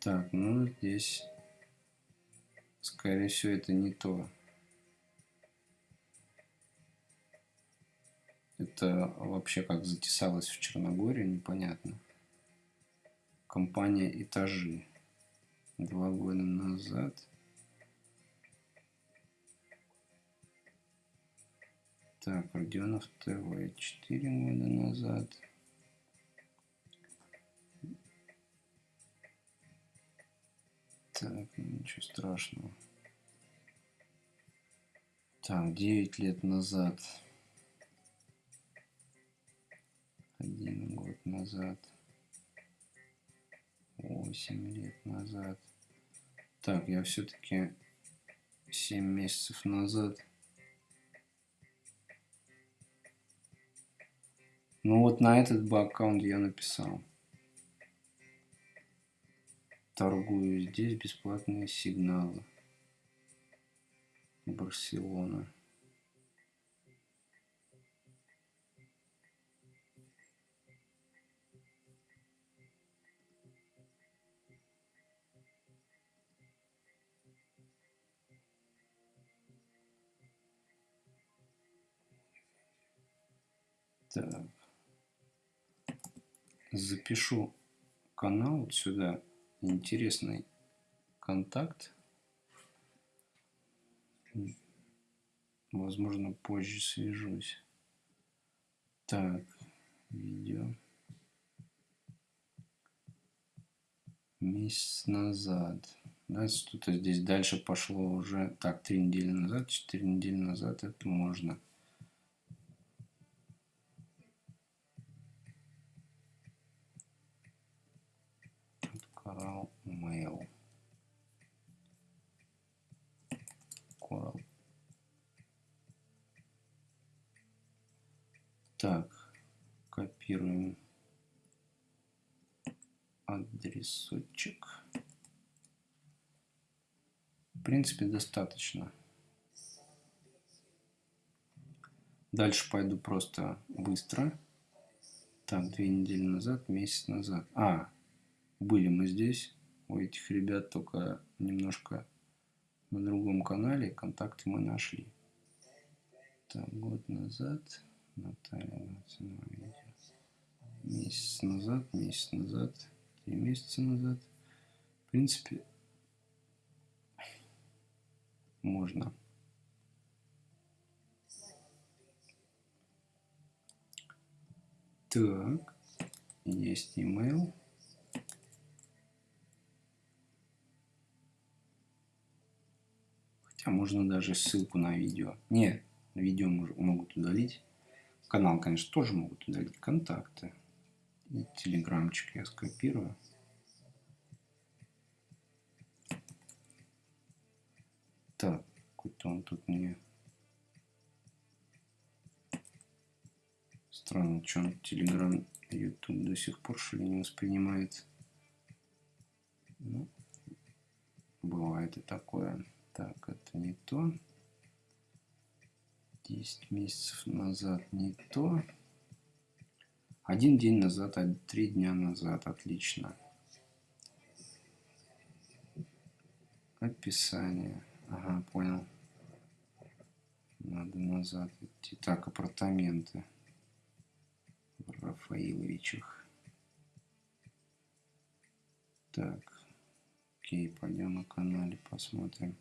Так, ну здесь, скорее всего, это не то. Это вообще как затесалось в Черногории, непонятно. Компания «Этажи». Два года назад. Так, Родионов ТВ. Четыре года назад. Так, ничего страшного. Так, 9 лет назад один год назад, восемь лет назад. Так, я все-таки семь месяцев назад. Ну вот на этот бы аккаунт я написал. Торгую здесь бесплатные сигналы. Барселона. Так. Запишу канал вот сюда. Интересный контакт. Возможно, позже свяжусь. Так, видео. Месяц назад. Да, что-то здесь дальше пошло уже. Так, три недели назад, четыре недели назад это можно. Так, копируем адресочек. В принципе, достаточно. Дальше пойду просто быстро. Так, две недели назад, месяц назад. А, были мы здесь, у этих ребят, только немножко на другом канале. Контакты мы нашли. Так, год назад. Наталья видео. Месяц назад, месяц назад, три месяца назад. В принципе, можно. Так, есть email. А можно даже ссылку на видео. Не, видео могут удалить. Канал, конечно, тоже могут удалить. Контакты. И телеграмчик я скопирую. Так, какой-то он тут мне... Странно, что он Телеграм, YouTube до сих пор что ли не воспринимает. Ну, бывает и такое. Так, это не то. 10 месяцев назад не то. Один день назад, а три дня назад. Отлично. Описание. Ага, понял. Надо назад идти. Так, апартаменты. В Рафаиловичах. Так. Окей, пойдем на канале посмотрим.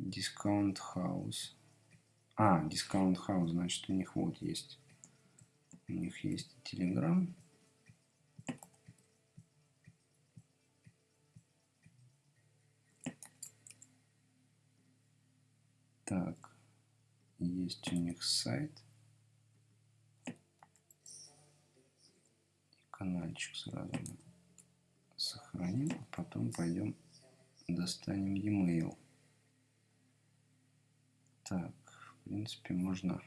Discount House. А, Discount House, значит у них вот есть. У них есть Telegram. Так, есть у них сайт. И каналчик сразу сохраним, а потом пойдем достанем e-mail. Так, в принципе, можно...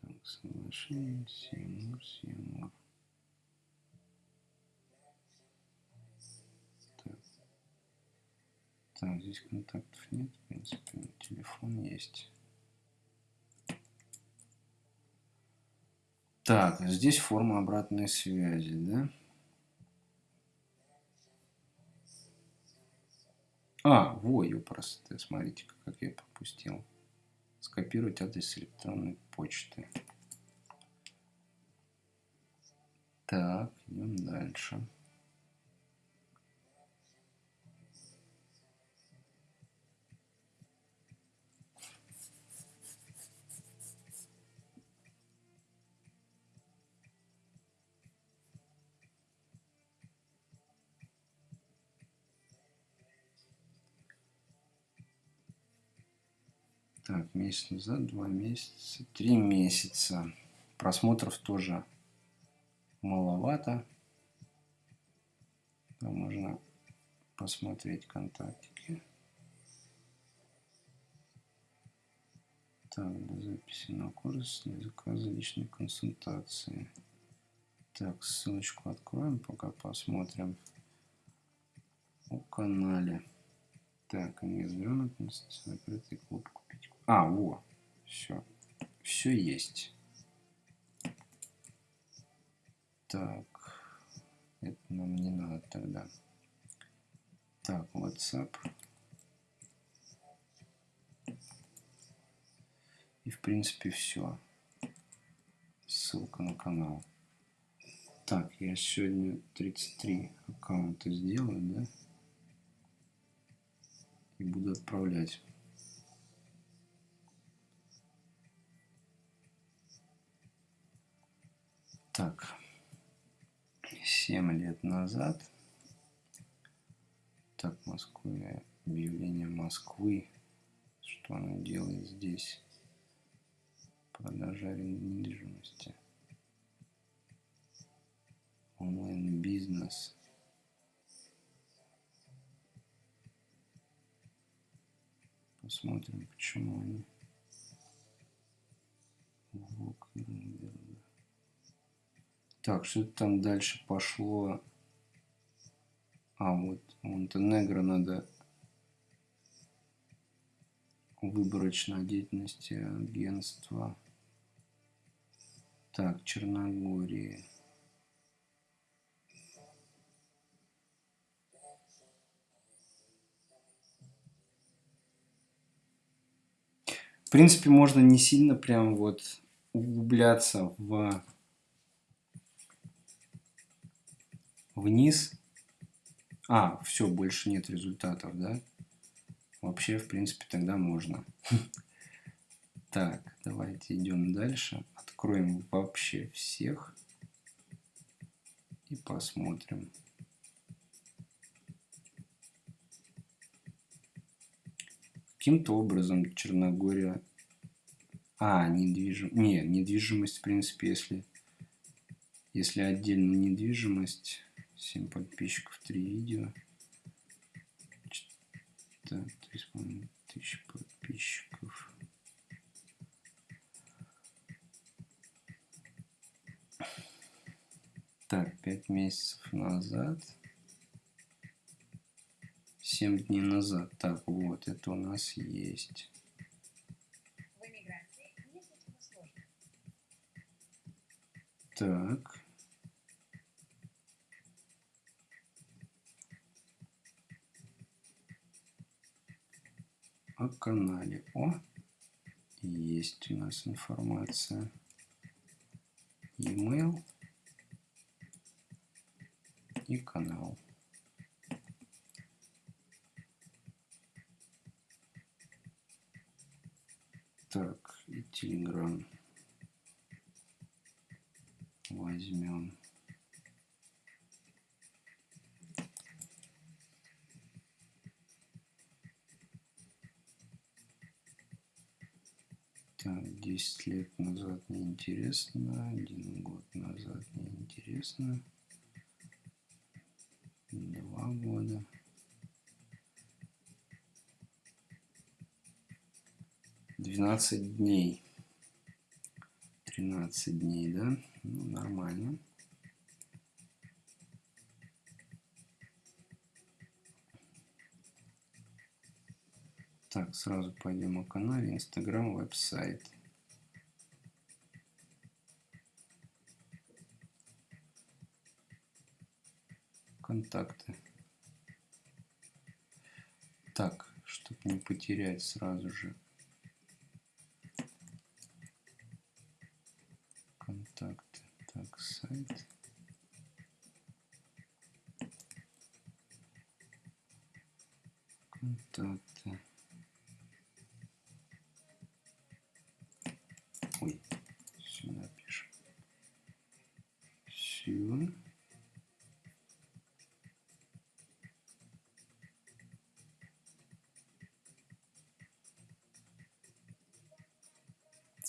Так, соглашение, Сеймур, Сеймур. Так. так, здесь контактов нет, в принципе, телефон есть. Так, здесь форма обратной связи, да? А, во, просто, смотрите, как я пропустил. Скопировать адрес электронной почты. Так, идем дальше. Так, месяц назад, два месяца, три месяца. Просмотров тоже маловато. Там можно посмотреть контактики. Так, до записи на курс, для заказа личной консультации. Так, ссылочку откроем, пока посмотрим о канале. Так, грамотность, закрытый клуб. А, во, все. Все есть. Так, это нам не надо тогда. Так, WhatsApp. И в принципе все. Ссылка на канал. Так, я сегодня 33 аккаунта сделаю, да? и буду отправлять. Так, 7 лет назад. Так, Москве, объявление Москвы. Что она делает здесь? Продажа недвижимости. Онлайн-бизнес. Посмотрим, почему они. Так, что там дальше пошло? А, вот Монтенегро надо выборочная деятельности агентства. Так, Черногория. В принципе, можно не сильно прям вот углубляться в вниз. А, все, больше нет результатов, да? Вообще, в принципе, тогда можно. Так, давайте идем дальше. Откроем вообще всех. И посмотрим. Каким-то образом Черногория... А, недвижимость... Не, недвижимость, в принципе, если... Если отдельно недвижимость... 7 подписчиков, 3 видео. Так, 3,5 подписчиков. Так, 5 месяцев назад. 7 дней назад. Так, вот, это у нас есть. Так. О канале. О, есть у нас информация. E-mail и канал. Так, и Telegram возьмем. Так, 10 лет назад неинтересно, один год назад неинтересно, два года. Двенадцать дней. Тринадцать дней, да? Ну, нормально. Так, сразу пойдем о канале. Инстаграм, веб-сайт. Контакты. Так, чтобы не потерять сразу же. Контакты. Так, сайт. Контакты. Все.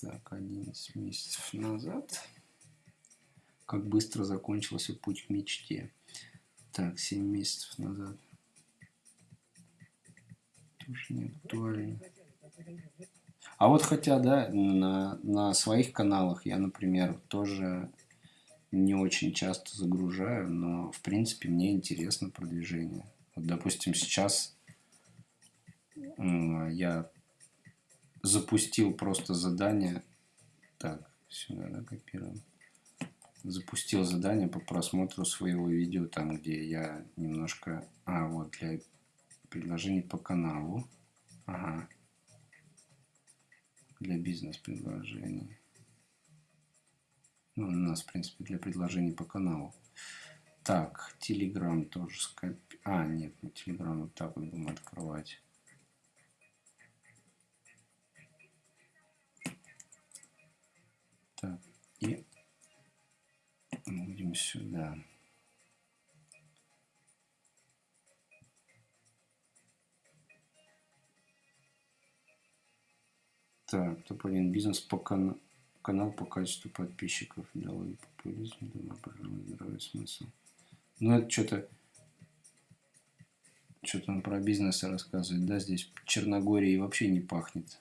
Так, 11 месяцев назад. Как быстро закончился путь к мечте. Так, 7 месяцев назад. Тоже не актуально. А вот хотя, да, на, на своих каналах я, например, тоже не очень часто загружаю, но, в принципе, мне интересно продвижение. Вот, допустим, сейчас я запустил просто задание. Так, сюда, да, копируем. Запустил задание по просмотру своего видео, там, где я немножко... А, вот, для предложений по каналу. Ага для бизнес-предложений. Ну, у нас, в принципе, для предложений по каналу. Так, Telegram тоже скопи... А, нет, мы Telegram вот так вот будем открывать. Так, и будем сюда. Так, топ-1 бизнес по кан... канал по качеству подписчиков. Деловой популизм, думаю, пожалуй, здравый смысл. Ну, это что-то... Что-то он про бизнес рассказывает, да, здесь Черногории вообще не пахнет.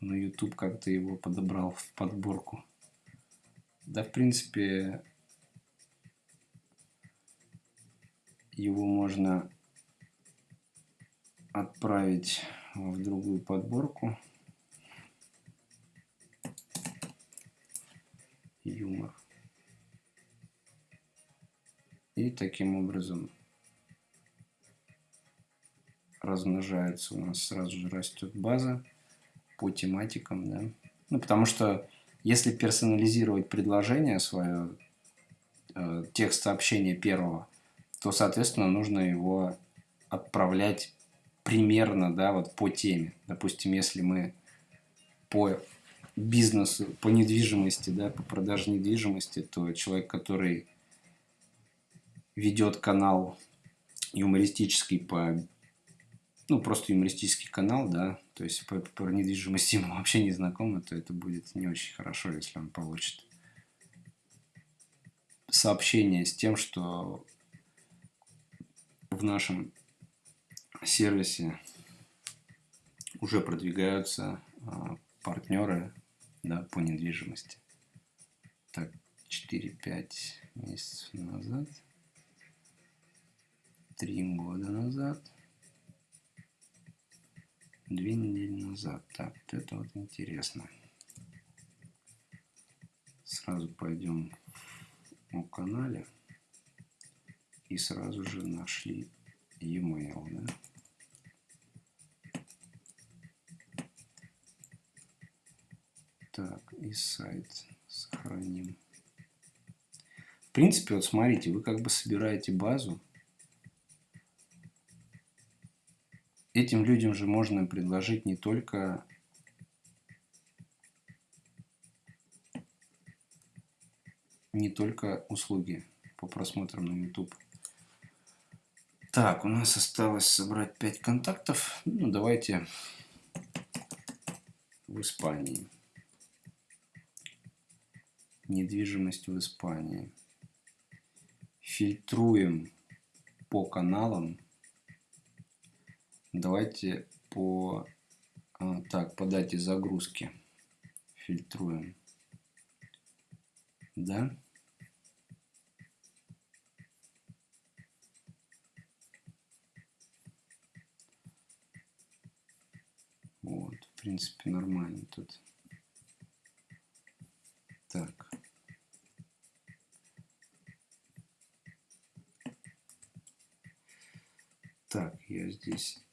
Но YouTube как-то его подобрал в подборку. Да, в принципе, его можно отправить в другую подборку. Юмор. И таким образом размножается у нас сразу же растет база по тематикам, да. Ну, потому что если персонализировать предложение свое, э, текст сообщения первого, то, соответственно, нужно его отправлять примерно, да, вот по теме. Допустим, если мы по бизнесу по недвижимости, да, по продаже недвижимости, то человек, который ведет канал юмористический по ну, просто юмористический канал, да, то есть по, по недвижимости ему вообще не знакомы, то это будет не очень хорошо, если он получит сообщение с тем, что в нашем сервисе уже продвигаются а, партнеры да, по недвижимости. Так, 4-5 месяцев назад, 3 года назад, 2 недели назад. Так, вот это вот интересно. сразу пойдем о канале и сразу же нашли e-mail, да? Так, и сайт сохраним. В принципе, вот смотрите, вы как бы собираете базу. Этим людям же можно предложить не только не только услуги по просмотрам на YouTube. Так, у нас осталось собрать 5 контактов. Ну, давайте в Испании. Недвижимость в Испании. Фильтруем по каналам. Давайте по... А, так, по дате загрузки фильтруем. Да? Вот, в принципе, нормально тут. Так. Так, я здесь...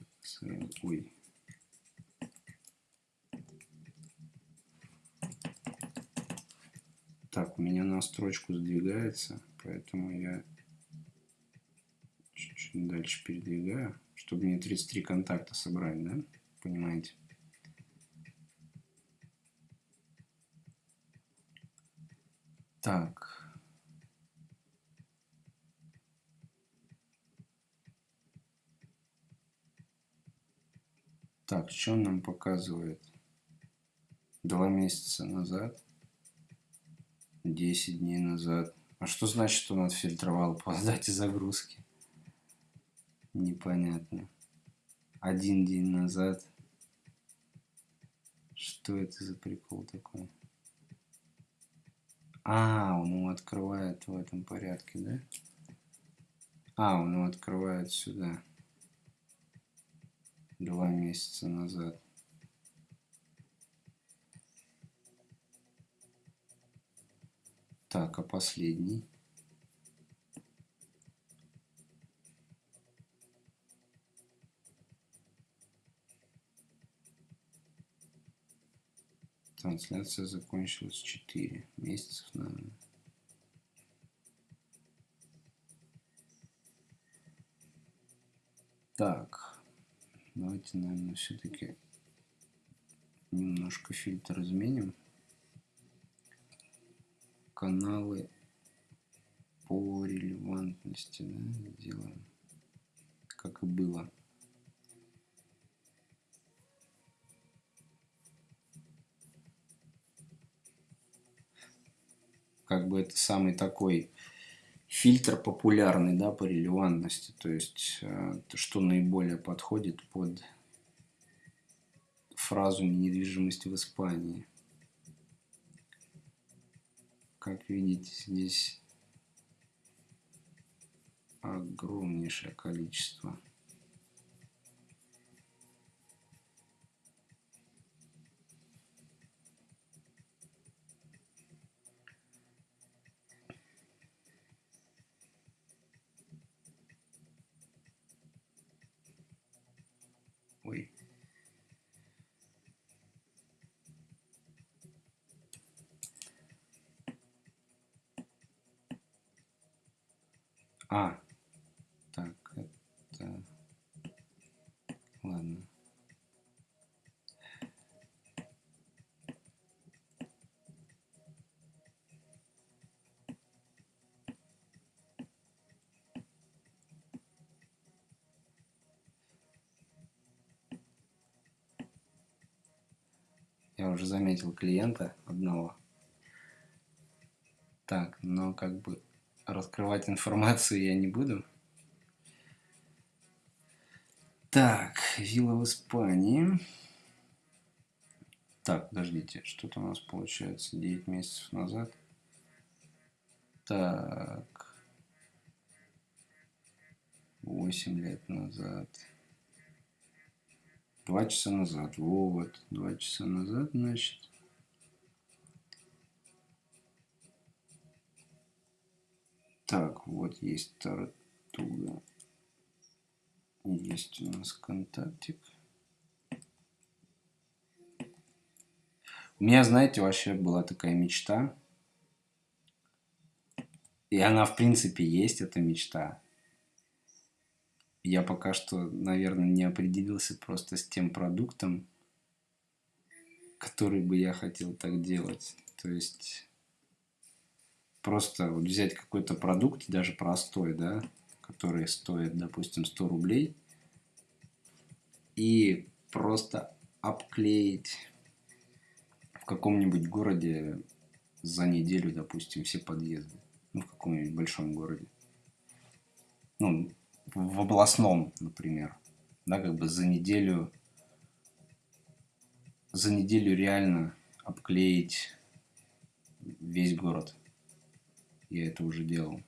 Ой. Так, у меня на строчку сдвигается, поэтому я чуть-чуть дальше передвигаю, чтобы мне 33 контакта собрать, да? Понимаете? Так. Так, что он нам показывает? Два месяца назад. десять дней назад. А что значит, что он отфильтровал по дате загрузки? Непонятно. Один день назад. Что это за прикол такой? А, он его открывает в этом порядке, да? А, он его открывает сюда. Два месяца назад. Так, а последний? Трансляция закончилась 4 месяцев, наверное. Так, давайте, наверное, все-таки немножко фильтр изменим. Каналы по релевантности, да, сделаем, как и было. Как бы это самый такой фильтр популярный, да, по релевантности, то есть э, что наиболее подходит под фразу недвижимости в Испании. Как видите, здесь огромнейшее количество. А, так, это... Ладно. Я уже заметил клиента одного. Так, но как бы раскрывать информацию я не буду. Так, вилла в Испании. Так, подождите, что-то у нас получается 9 месяцев назад. Так. 8 лет назад. Два часа назад. Вот, два часа назад, значит. Так, вот есть Тартуга. Есть у нас контактик. У меня, знаете, вообще была такая мечта. И она, в принципе, есть, эта мечта. Я пока что, наверное, не определился просто с тем продуктом, который бы я хотел так делать. То есть просто вот взять какой-то продукт, даже простой, да, который стоит, допустим, 100 рублей, и просто обклеить в каком-нибудь городе за неделю, допустим, все подъезды. Ну, в каком-нибудь большом городе. Ну, в областном, например. Да, как бы за неделю за неделю реально обклеить весь город. Я это уже делал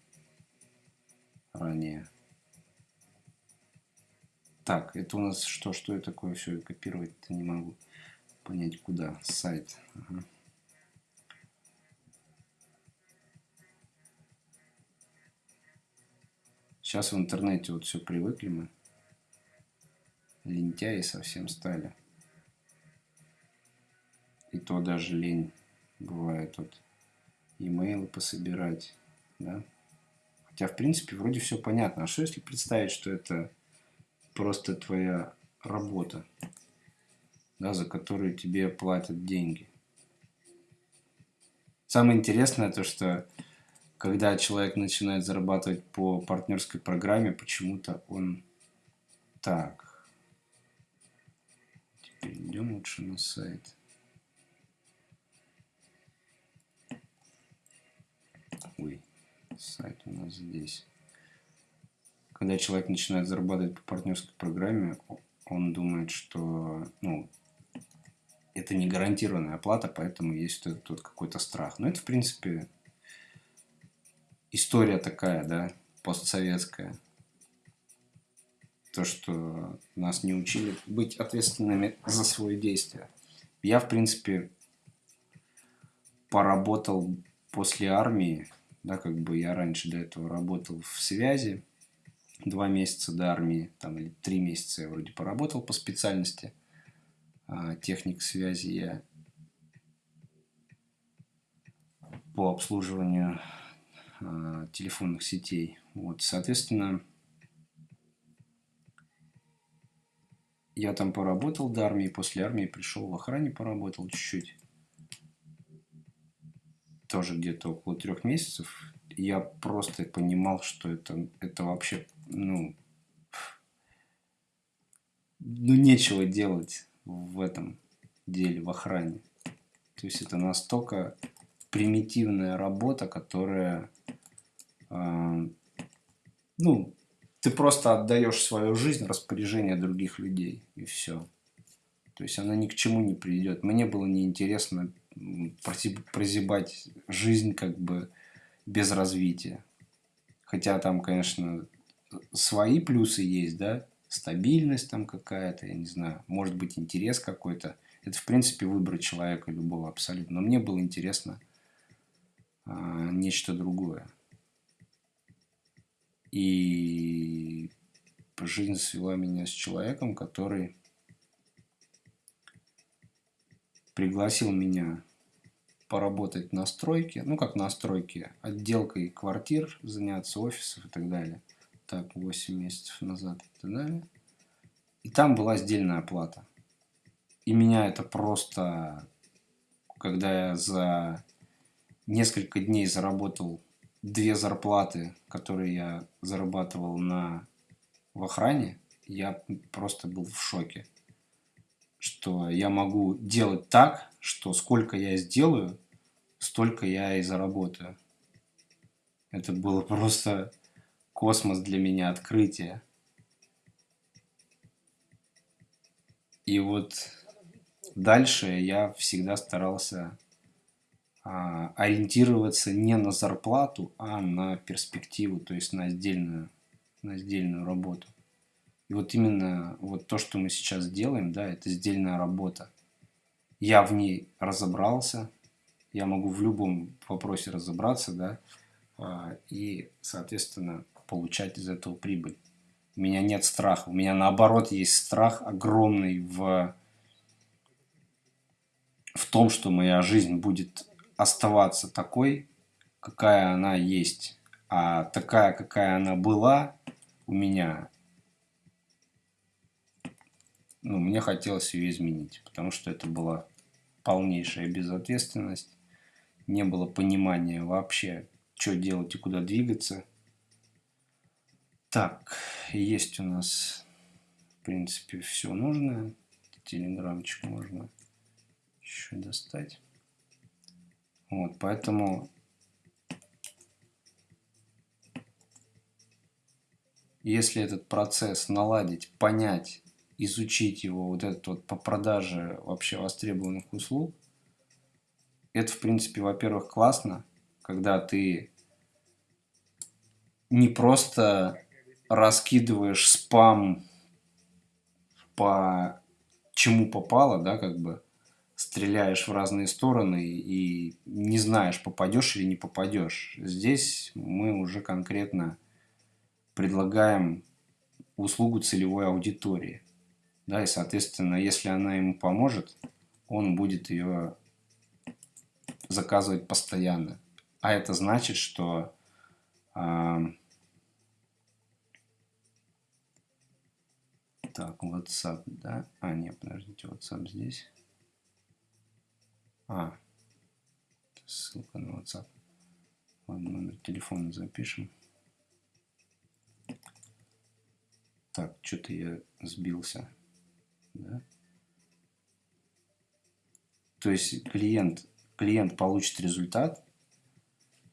ранее. Так, это у нас что? Что это такое? Все копировать-то не могу понять куда. Сайт. Ага. Сейчас в интернете вот все привыкли мы. Лентяи совсем стали. И то даже лень бывает вот имейлы пособирать, да. Хотя, в принципе, вроде все понятно. А что если представить, что это просто твоя работа, да, за которую тебе платят деньги? Самое интересное то, что когда человек начинает зарабатывать по партнерской программе, почему-то он так. Теперь идем лучше на сайт. Ой, сайт у нас здесь. Когда человек начинает зарабатывать по партнерской программе, он думает, что ну, это не гарантированная оплата, поэтому есть тут, тут какой-то страх. Но это, в принципе, история такая, да, постсоветская. То, что нас не учили быть ответственными за свои действия. Я, в принципе, поработал после армии, да, как бы я раньше до этого работал в связи, два месяца до армии, там, или три месяца я вроде поработал по специальности, а, техник связи я по обслуживанию а, телефонных сетей. Вот, соответственно, я там поработал до армии, после армии пришел в охране, поработал чуть-чуть. Тоже где-то около трех месяцев. Я просто понимал, что это, это вообще, ну, ну, нечего делать в этом деле, в охране. То есть это настолько примитивная работа, которая ну, ты просто отдаешь свою жизнь распоряжение других людей, и все. То есть она ни к чему не придет. Мне было неинтересно прозябать жизнь как бы без развития. Хотя там, конечно, свои плюсы есть, да, стабильность там какая-то, я не знаю, может быть интерес какой-то. Это, в принципе, выбор человека любого абсолютно. Но мне было интересно а, нечто другое. И жизнь свела меня с человеком, который пригласил меня поработать на стройке, ну как на стройке, отделкой квартир, заняться офисов и так далее. Так, 8 месяцев назад и так далее. И там была сдельная оплата. И меня это просто, когда я за несколько дней заработал две зарплаты, которые я зарабатывал на, в охране, я просто был в шоке. Что я могу делать так, что сколько я сделаю, столько я и заработаю. Это было просто космос для меня, открытие. И вот дальше я всегда старался а, ориентироваться не на зарплату, а на перспективу, то есть на отдельную, на отдельную работу. И вот именно вот то, что мы сейчас делаем, да, это сдельная работа. Я в ней разобрался, я могу в любом вопросе разобраться, да, а, и, соответственно, получать из этого прибыль. У меня нет страха. У меня, наоборот, есть страх огромный в, в том, что моя жизнь будет оставаться такой, какая она есть. А такая, какая она была у меня, ну, мне хотелось ее изменить, потому что это была полнейшая безответственность, не было понимания вообще, что делать и куда двигаться. Так, есть у нас, в принципе, все нужное. Телеграмчик можно еще достать. Вот, поэтому если этот процесс наладить, понять, изучить его, вот этот вот по продаже вообще востребованных услуг, это, в принципе, во-первых, классно, когда ты не просто раскидываешь спам по чему попало, да, как бы стреляешь в разные стороны и не знаешь, попадешь или не попадешь. Здесь мы уже конкретно предлагаем услугу целевой аудитории. Да, и, соответственно, если она ему поможет, он будет ее заказывать постоянно. А это значит, что э, так, WhatsApp, да? А, нет, подождите, WhatsApp здесь. А, ссылка на WhatsApp. Ладно, номер телефона запишем. Так, что-то я сбился. Да? То есть клиент, клиент получит результат,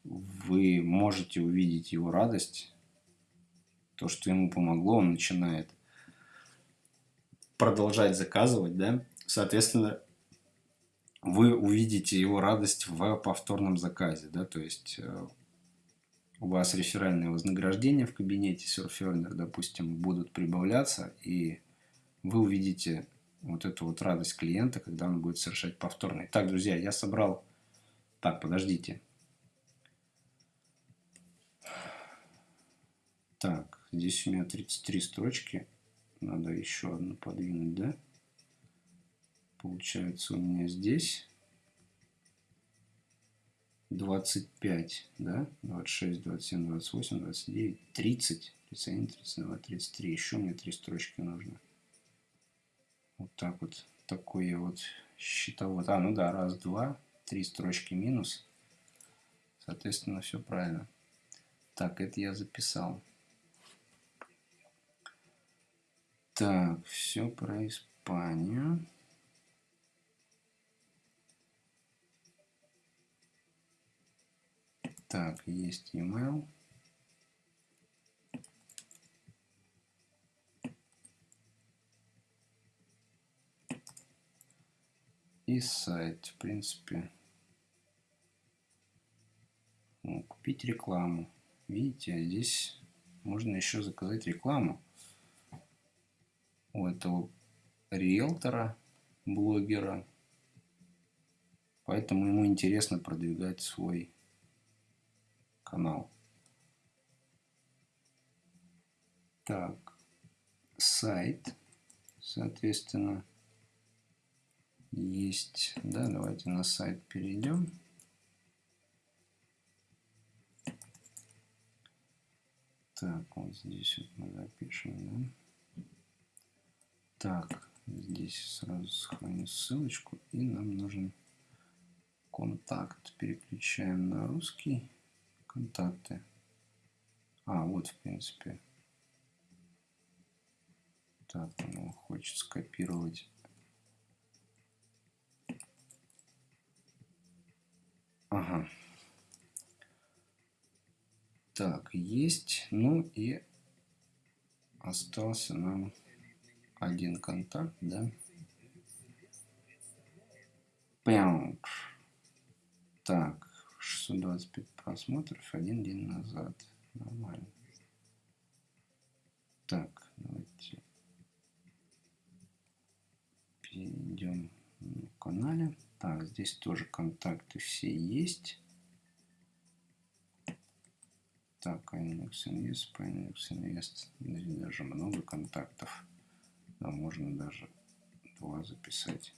вы можете увидеть его радость, то, что ему помогло, он начинает продолжать заказывать, да, соответственно, вы увидите его радость в повторном заказе, да, то есть э, у вас реферальные вознаграждения в кабинете Surferner, допустим, будут прибавляться, и вы увидите вот эту вот радость клиента, когда он будет совершать повторный. Так, друзья, я собрал... Так, подождите. Так, здесь у меня 33 строчки. Надо еще одну подвинуть, да? Получается у меня здесь 25, да? 26, 27, 28, 29, 30, 31, 32, 33. Еще мне три строчки нужно. Вот так вот. Такой вот счетовод. А, ну да, раз, два, три строчки минус. Соответственно, все правильно. Так, это я записал. Так, все про Испанию. Так, есть email. И сайт, в принципе. Ну, купить рекламу. Видите, здесь можно еще заказать рекламу у этого риэлтора, блогера. Поэтому ему интересно продвигать свой канал. Так, сайт, соответственно, есть. Да, давайте на сайт перейдем. Так, вот здесь вот мы запишем, да. Так, здесь сразу сохраню ссылочку и нам нужен контакт. Переключаем на русский контакты. А, вот, в принципе. Так, он хочет скопировать. Ага. Так, есть. Ну и остался нам один контакт, да? Пяунг. Так, 625 просмотров один день назад. Нормально. Так, давайте перейдем на канале. Так, здесь тоже контакты все есть. Так, Linux Invest, по Linux Invest. Здесь даже много контактов. Да, можно даже два записать.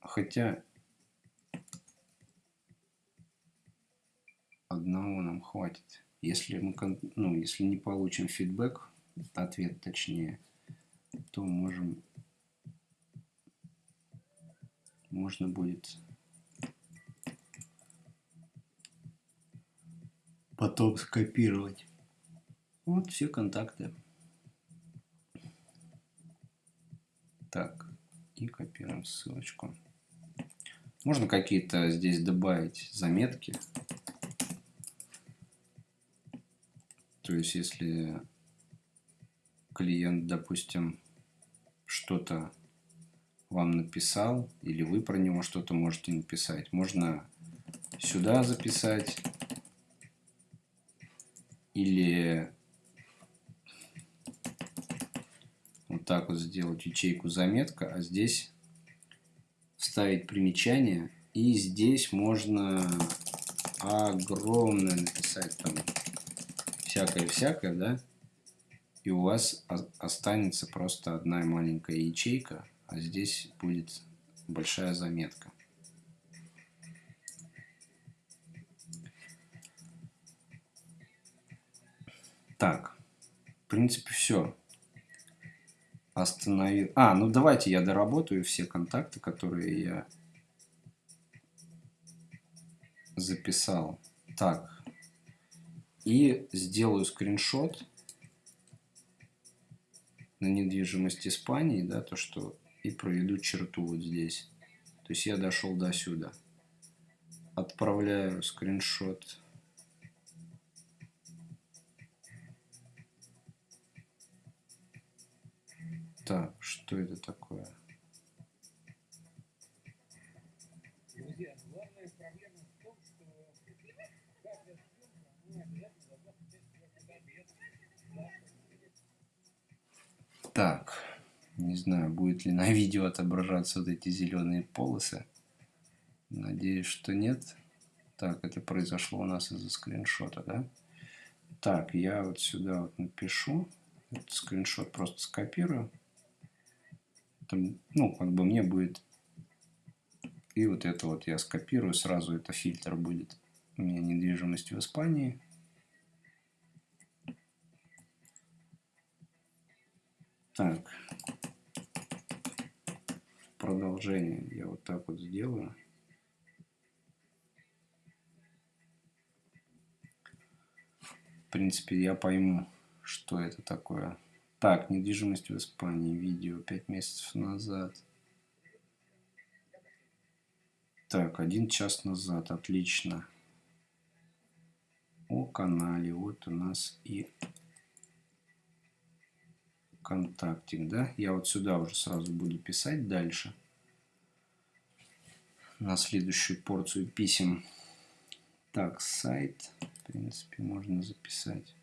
Хотя одного нам хватит. Если мы, ну, если не получим фидбэк, ответ точнее, то можем, можно будет потом скопировать. Вот все контакты. Так, и копируем ссылочку. Можно какие-то здесь добавить заметки. То есть, если клиент, допустим, что-то вам написал, или вы про него что-то можете написать, можно сюда записать, или вот так вот сделать ячейку заметка, а здесь вставить примечание. И здесь можно огромное написать там всякое-всякое, да? И у вас останется просто одна маленькая ячейка, а здесь будет большая заметка. Так, в принципе, все. Остановил. А, ну давайте я доработаю все контакты, которые я записал. Так, и сделаю скриншот на недвижимость Испании, да, то что и проведу черту вот здесь. То есть я дошел до сюда. Отправляю скриншот. Так, что это такое? Так, не знаю, будет ли на видео отображаться вот эти зеленые полосы. Надеюсь, что нет. Так, это произошло у нас из-за скриншота, да? Так, я вот сюда вот напишу. Этот скриншот просто скопирую. Это, ну, как бы мне будет... И вот это вот я скопирую. Сразу это фильтр будет. У меня недвижимость в Испании. Так. Продолжение я вот так вот сделаю. В принципе, я пойму, что это такое. Так, недвижимость в Испании. Видео 5 месяцев назад. Так, один час назад. Отлично. О канале. Вот у нас и контактик, да? Я вот сюда уже сразу буду писать дальше. На следующую порцию писем. Так, сайт, в принципе, можно записать.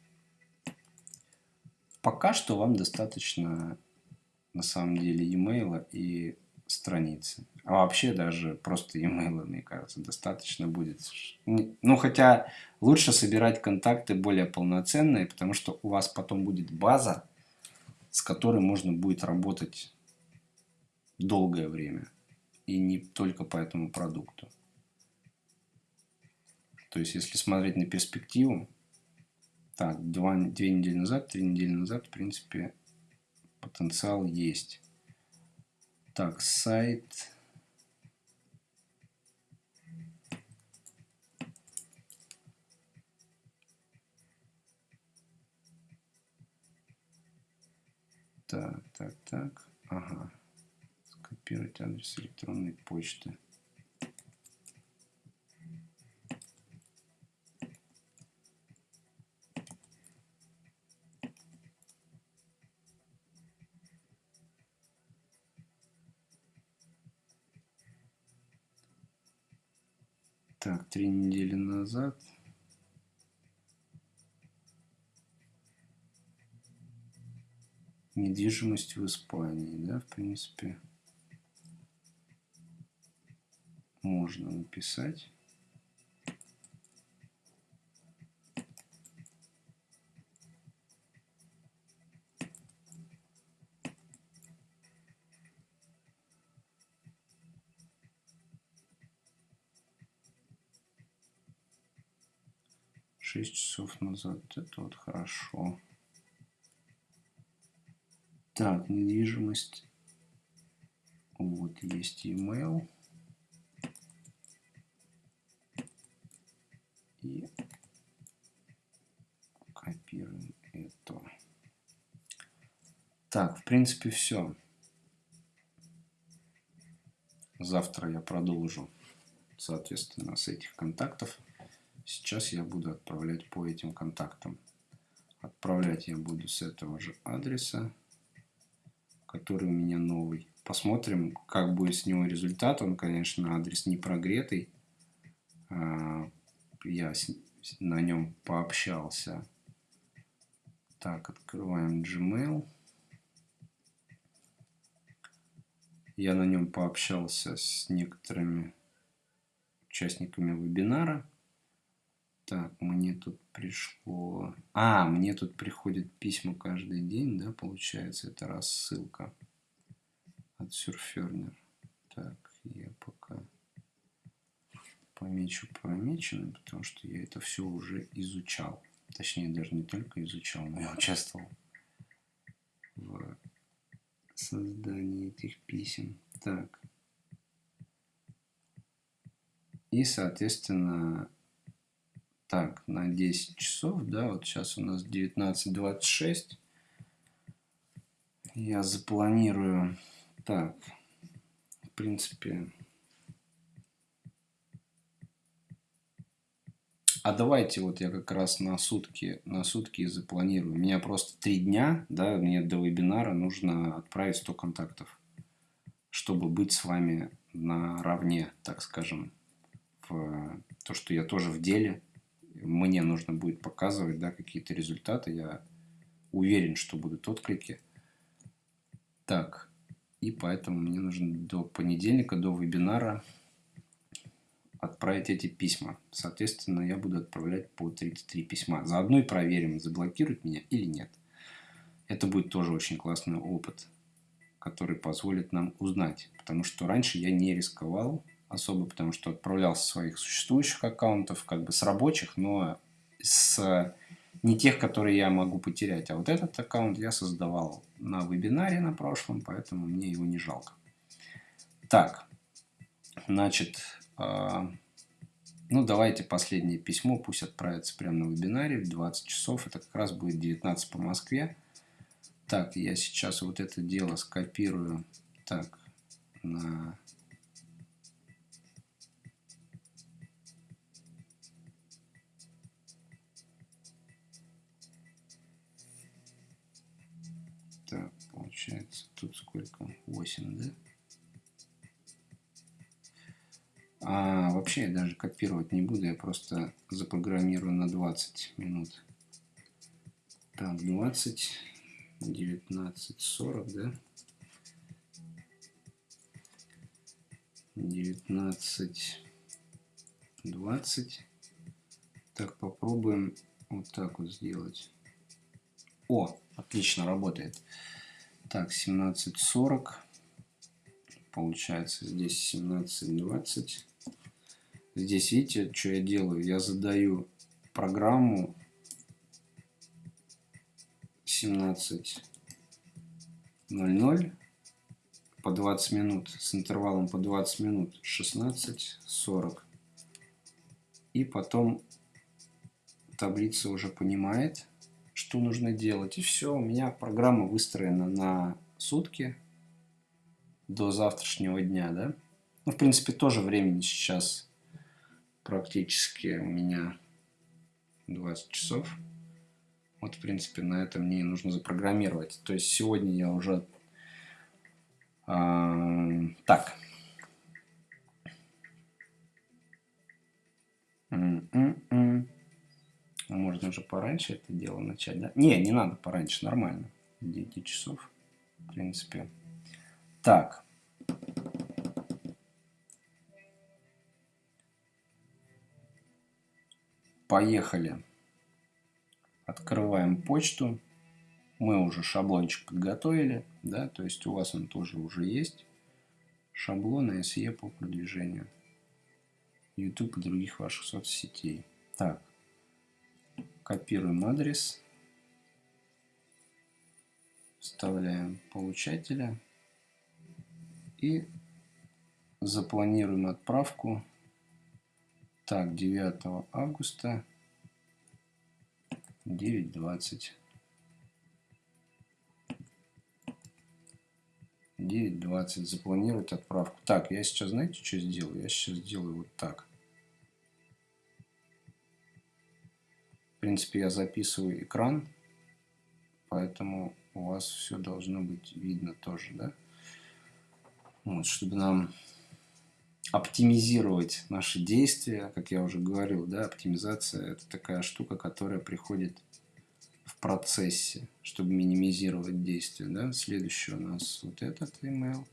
Пока что вам достаточно, на самом деле, e-mail и страницы. А вообще даже просто e-mail, мне кажется, достаточно будет. Ну, хотя лучше собирать контакты более полноценные, потому что у вас потом будет база, с которой можно будет работать долгое время. И не только по этому продукту. То есть, если смотреть на перспективу, так, два, две недели назад, три недели назад, в принципе, потенциал есть. Так, сайт Так, так, так. Ага. Скопировать адрес электронной почты. Так, три недели назад недвижимость в Испании, да, в принципе. можно написать. Шесть часов назад. Это вот хорошо. Так, недвижимость. Вот есть email. И копируем это. Так, в принципе, все. Завтра я продолжу, соответственно, с этих контактов. Сейчас я буду отправлять по этим контактам. Отправлять я буду с этого же адреса, который у меня новый. Посмотрим, как будет с него результат. Он, конечно, адрес не прогретый. А, я на нем пообщался. Так, открываем Gmail. Я на нем пообщался с некоторыми участниками вебинара. Так, мне тут пришло... А, мне тут приходят письма каждый день, да, получается, это рассылка от Surferner. Так, я пока помечу помеченным, потому что я это все уже изучал. Точнее, даже не только изучал, но и участвовал в создании этих писем. Так. И, соответственно, так, на 10 часов, да, вот сейчас у нас 19.26. Я запланирую, так, в принципе, а давайте вот я как раз на сутки, на сутки запланирую. У меня просто три дня, да, мне до вебинара нужно отправить 100 контактов, чтобы быть с вами наравне, так скажем, в то, что я тоже в деле, мне нужно будет показывать да, какие-то результаты. Я уверен, что будут отклики. Так, и поэтому мне нужно до понедельника, до вебинара отправить эти письма. Соответственно, я буду отправлять по 33 письма. Заодно и проверим, заблокируют меня или нет. Это будет тоже очень классный опыт, который позволит нам узнать. Потому что раньше я не рисковал особо, потому что отправлял со своих существующих аккаунтов, как бы с рабочих, но с не тех, которые я могу потерять. А вот этот аккаунт я создавал на вебинаре на прошлом, поэтому мне его не жалко. Так, значит, э, ну давайте последнее письмо, пусть отправится прямо на вебинаре в 20 часов. Это как раз будет 19 по Москве. Так, я сейчас вот это дело скопирую так на получается. Тут сколько? 8, да? А вообще я даже копировать не буду, я просто запрограммирую на 20 минут. Так, 20, 19, 40, да? 19, 20. Так, попробуем вот так вот сделать. О, отлично работает. Так, 17.40. Получается здесь 17.20. Здесь, видите, что я делаю? Я задаю программу 17.00 по 20 минут с интервалом по 20 минут 16.40. И потом таблица уже понимает, что нужно делать. И все, у меня программа выстроена на сутки до завтрашнего дня, да. Ну, в принципе, тоже времени сейчас практически у меня 20 часов. Вот, в принципе, на это мне нужно запрограммировать. То есть сегодня я уже... Э, так. можно же пораньше это дело начать, да? Не, не надо пораньше, нормально. 9 часов, в принципе. Так. Поехали. Открываем почту. Мы уже шаблончик подготовили, да, то есть у вас он тоже уже есть. Шаблон SE по продвижению YouTube и других ваших соцсетей. Так копируем адрес. Вставляем получателя. И запланируем отправку. Так, 9 августа 9.20. 9.20. Запланировать отправку. Так, я сейчас, знаете, что сделаю? Я сейчас сделаю вот так. В принципе, я записываю экран, поэтому у вас все должно быть видно тоже, да? Вот, чтобы нам оптимизировать наши действия, как я уже говорил, да, оптимизация это такая штука, которая приходит в процессе, чтобы минимизировать действия, да. Следующий у нас вот этот email.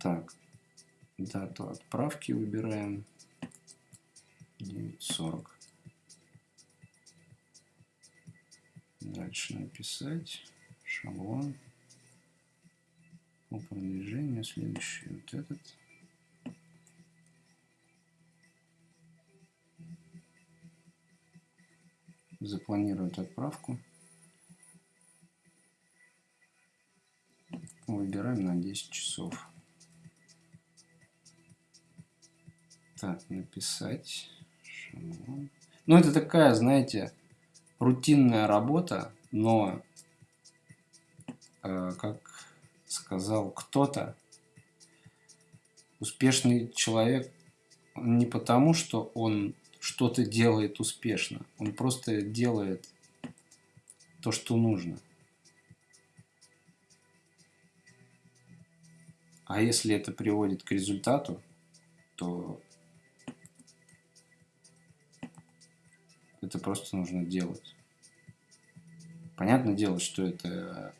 Так, дату отправки выбираем 9.40. Дальше написать шаблон по продвижению. Следующий вот этот. Запланировать отправку. Выбираем на 10 часов. Так, написать. Ну, это такая, знаете, рутинная работа, но э, как сказал кто-то, успешный человек не потому, что он что-то делает успешно, он просто делает то, что нужно. А если это приводит к результату, то это просто нужно делать. Понятное дело, что это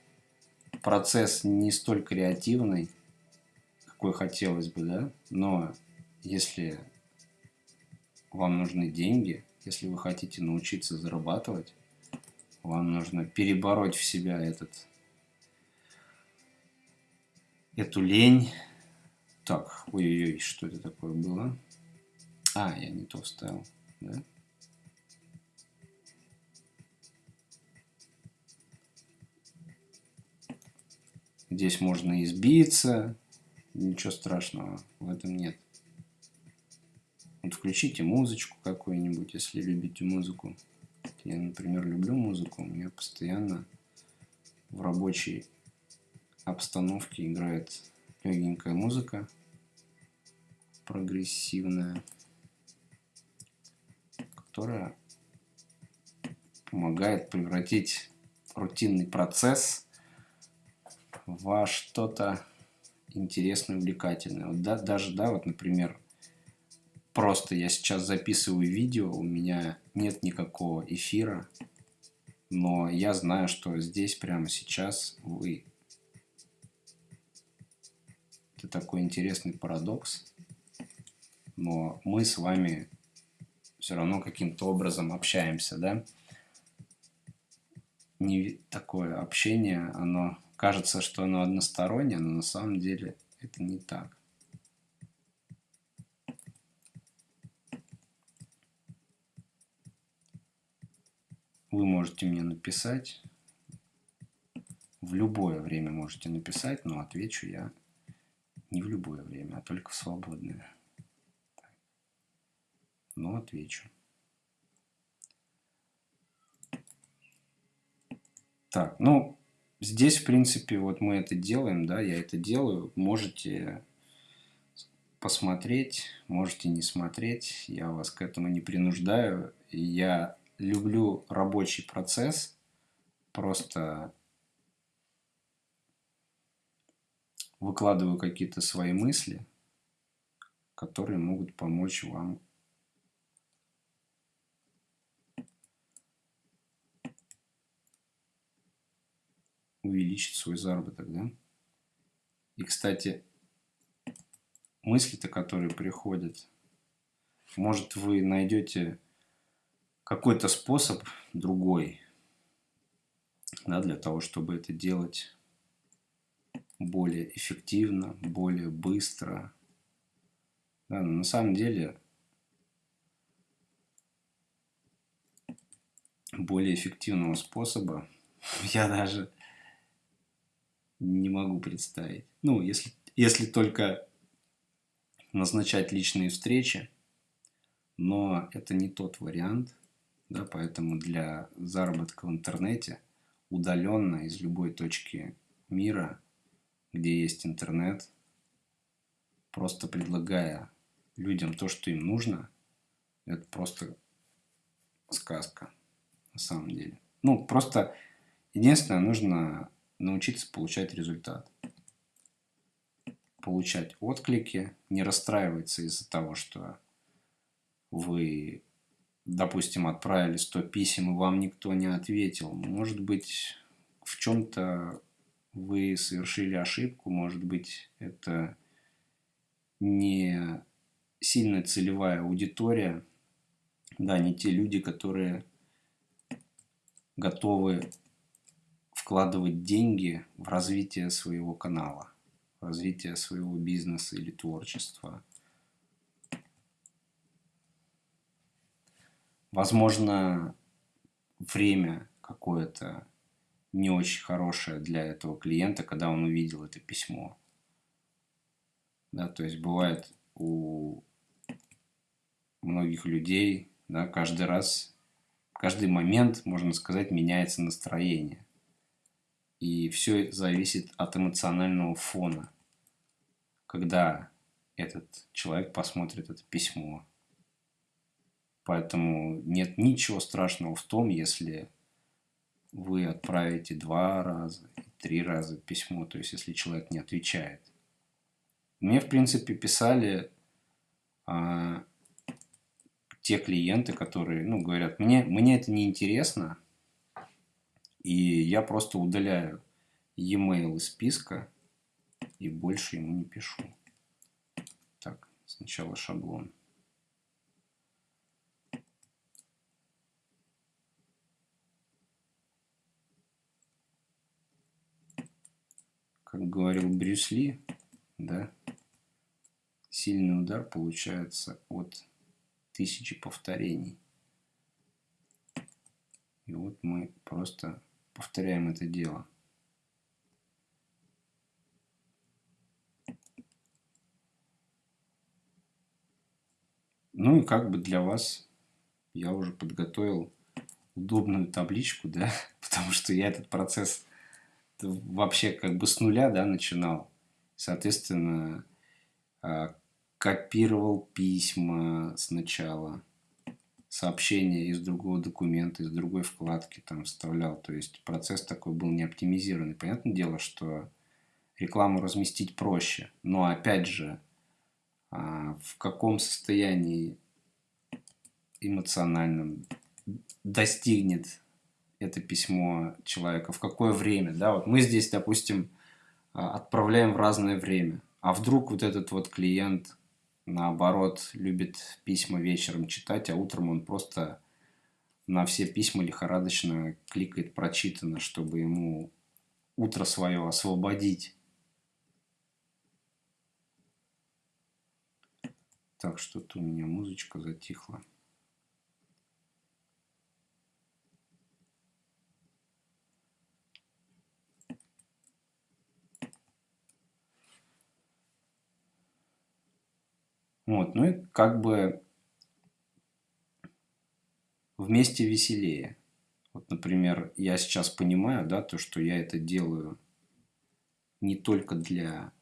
процесс не столь креативный, какой хотелось бы, да, но если вам нужны деньги, если вы хотите научиться зарабатывать, вам нужно перебороть в себя этот, эту лень. Так, ой-ой-ой, что это такое было? А, я не то вставил, да? Здесь можно избиться, ничего страшного в этом нет. Вот включите музычку какую-нибудь, если любите музыку. Я, например, люблю музыку, у меня постоянно в рабочей обстановке играет легенькая музыка, прогрессивная, которая помогает превратить рутинный процесс во что-то интересное, увлекательное. Вот да, даже, да, вот, например, просто я сейчас записываю видео, у меня нет никакого эфира, но я знаю, что здесь прямо сейчас вы... Это такой интересный парадокс, но мы с вами все равно каким-то образом общаемся, да? Не такое общение, оно Кажется, что оно одностороннее, но на самом деле это не так. Вы можете мне написать. В любое время можете написать, но отвечу я не в любое время, а только в свободное. Но отвечу. Так, ну, Здесь, в принципе, вот мы это делаем, да, я это делаю. Можете посмотреть, можете не смотреть. Я вас к этому не принуждаю. Я люблю рабочий процесс. Просто выкладываю какие-то свои мысли, которые могут помочь вам увеличить свой заработок, да? И, кстати, мысли-то, которые приходят. Может, вы найдете какой-то способ другой, да, для того, чтобы это делать более эффективно, более быстро. Да, но на самом деле более эффективного способа я даже не могу представить. Ну, если, если только назначать личные встречи, но это не тот вариант, да, поэтому для заработка в интернете удаленно из любой точки мира, где есть интернет, просто предлагая людям то, что им нужно, это просто сказка на самом деле. Ну, просто единственное, нужно научиться получать результат. Получать отклики, не расстраиваться из-за того, что вы, допустим, отправили 100 писем, и вам никто не ответил. Может быть, в чем-то вы совершили ошибку, может быть, это не сильная целевая аудитория, да, не те люди, которые готовы вкладывать деньги в развитие своего канала, в развитие своего бизнеса или творчества. Возможно, время какое-то не очень хорошее для этого клиента, когда он увидел это письмо. Да, то есть бывает у многих людей, да, каждый раз каждый момент, можно сказать, меняется настроение. И все зависит от эмоционального фона. Когда этот человек посмотрит это письмо. Поэтому нет ничего страшного в том, если вы отправите два раза, три раза письмо, то есть если человек не отвечает. Мне, в принципе, писали а, те клиенты, которые, ну, говорят, мне, мне это не интересно, и я просто удаляю e-mail из списка и больше ему не пишу. Так, сначала шаблон. Как говорил Брюс Ли, да, сильный удар получается от тысячи повторений. И вот мы просто повторяем это дело. Ну и как бы для вас я уже подготовил удобную табличку, да, потому что я этот процесс вообще как бы с нуля, да, начинал. Соответственно, а, копировал письма сначала, сообщения из другого документа, из другой вкладки там вставлял. То есть процесс такой был не оптимизированный. Понятное дело, что рекламу разместить проще. Но опять же, а, в каком состоянии эмоциональном достигнет это письмо человека, в какое время, да, вот мы здесь, допустим, а, отправляем в разное время, а вдруг вот этот вот клиент наоборот, любит письма вечером читать, а утром он просто на все письма лихорадочно кликает прочитано, чтобы ему утро свое освободить. Так, что-то у меня музычка затихла. Вот, ну и как бы вместе веселее. Вот, например, я сейчас понимаю, да, то, что я это делаю не только для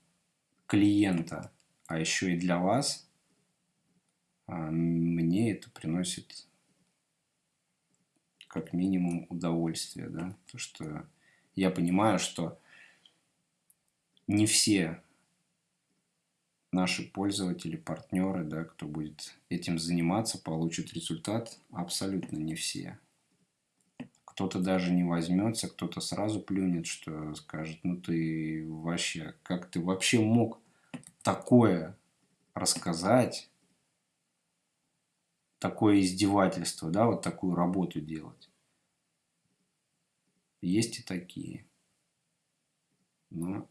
клиента, а еще и для вас, а мне это приносит как минимум удовольствие, да, то, что я понимаю, что не все наши пользователи, партнеры, да, кто будет этим заниматься, получат результат, абсолютно не все. Кто-то даже не возьмется, кто-то сразу плюнет, что скажет, ну ты вообще, как ты вообще мог такое рассказать такое издевательство, да, вот такую работу делать. Есть и такие. Но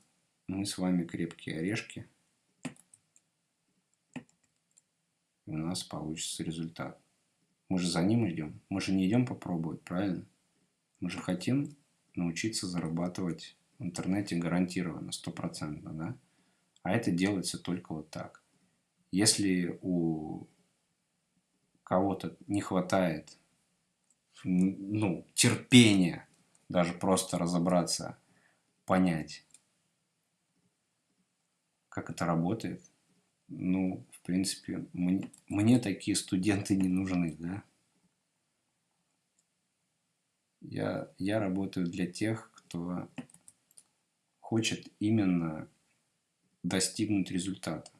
мы с вами крепкие орешки. И у нас получится результат. Мы же за ним идем. Мы же не идем попробовать, правильно? Мы же хотим научиться зарабатывать в интернете гарантированно, стопроцентно, да? А это делается только вот так. Если у кого-то не хватает ну, терпения даже просто разобраться, понять, как это работает, ну, в принципе, мне, мне такие студенты не нужны, да. Я, я работаю для тех, кто хочет именно достигнуть результата.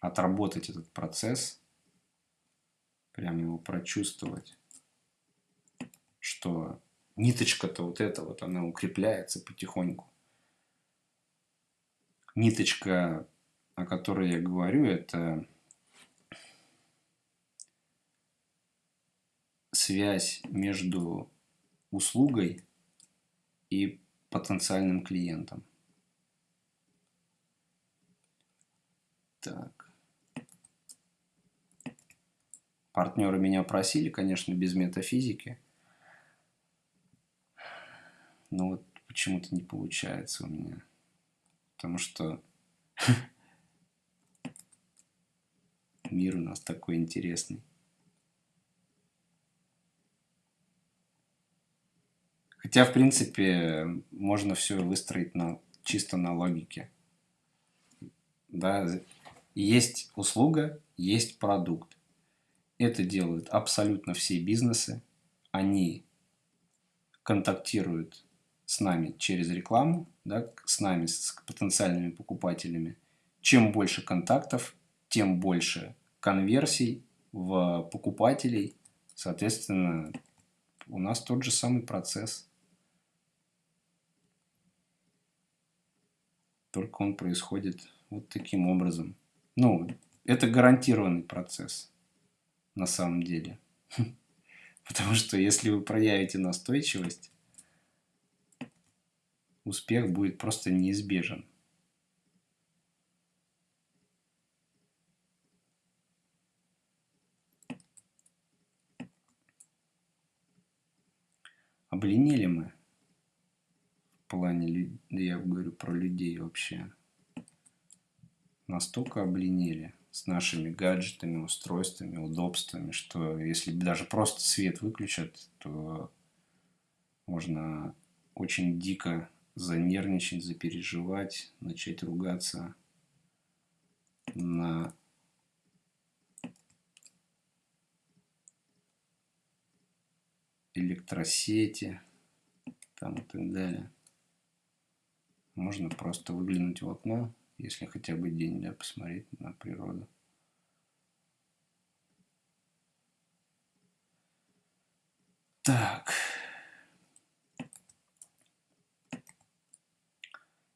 Отработать этот процесс, прям его прочувствовать, что ниточка-то вот эта вот, она укрепляется потихоньку. Ниточка, о которой я говорю, это связь между услугой и потенциальным клиентом. Так. Партнеры меня просили, конечно, без метафизики – но вот почему-то не получается у меня. Потому что мир у нас такой интересный. Хотя, в принципе, можно все выстроить на, чисто на логике. Да, есть услуга, есть продукт. Это делают абсолютно все бизнесы. Они контактируют с нами через рекламу, да, с нами, с потенциальными покупателями. Чем больше контактов, тем больше конверсий в покупателей. Соответственно, у нас тот же самый процесс. Только он происходит вот таким образом. Ну, это гарантированный процесс на самом деле. Потому что если вы проявите настойчивость, успех будет просто неизбежен. Обленили мы в плане, я говорю про людей вообще, настолько обленили с нашими гаджетами, устройствами, удобствами, что если даже просто свет выключат, то можно очень дико занервничать, запереживать, начать ругаться на электросети там и так далее. Можно просто выглянуть в окно, если хотя бы день, да, посмотреть на природу. Так.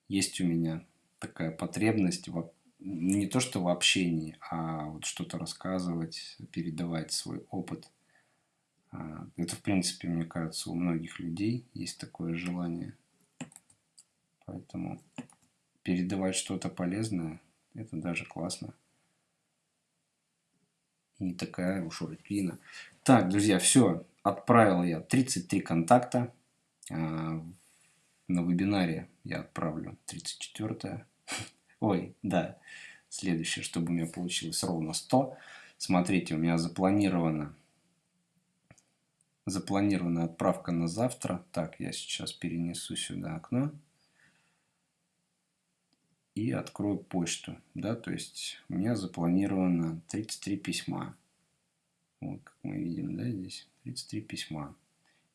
Есть у меня такая потребность в, не то что в общении, а вот что-то рассказывать, передавать свой опыт. А, это, в принципе, мне кажется, у многих людей есть такое желание. Поэтому передавать что-то полезное, это даже классно. И не такая уж рутина. Так, друзья, все. Отправил я 33 контакта. На вебинаре я отправлю 34 Ой, да, следующее, чтобы у меня получилось ровно 100. Смотрите, у меня запланировано запланирована отправка на завтра. Так, я сейчас перенесу сюда окно и открою почту. Да, то есть у меня запланировано 33 письма. Вот, как мы видим, да, здесь 33 письма.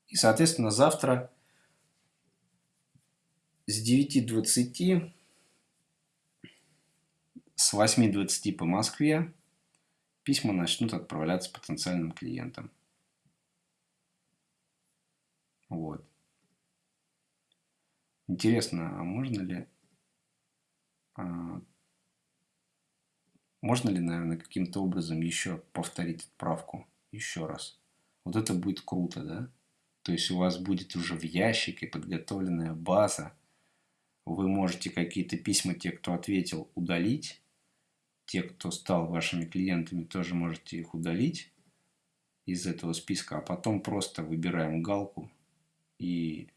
И, соответственно, завтра с 9.20 с 8.20 по Москве письма начнут отправляться потенциальным клиентам. Вот. Интересно, а можно ли А, можно ли, наверное, каким-то образом еще повторить отправку еще раз? Вот это будет круто, да? То есть у вас будет уже в ящике подготовленная база. Вы можете какие-то письма, те, кто ответил, удалить. Те, кто стал вашими клиентами, тоже можете их удалить из этого списка. А потом просто выбираем галку и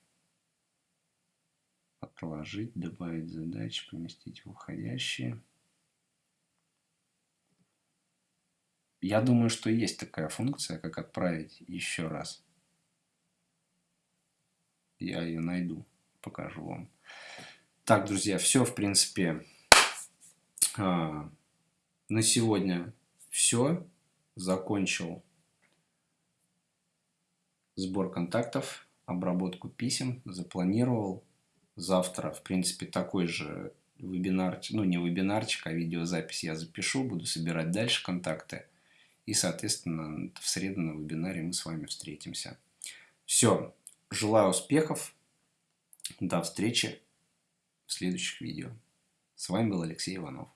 отложить, добавить задачи, поместить в входящие. Я думаю, что есть такая функция, как отправить еще раз. Я ее найду, покажу вам. Так, друзья, все, в принципе, а, на сегодня все. Закончил сбор контактов, обработку писем, запланировал. Завтра, в принципе, такой же вебинарчик, ну не вебинарчик, а видеозапись я запишу, буду собирать дальше контакты. И, соответственно, в среду на вебинаре мы с вами встретимся. Все. Желаю успехов. До встречи в следующих видео. С вами был Алексей Иванов.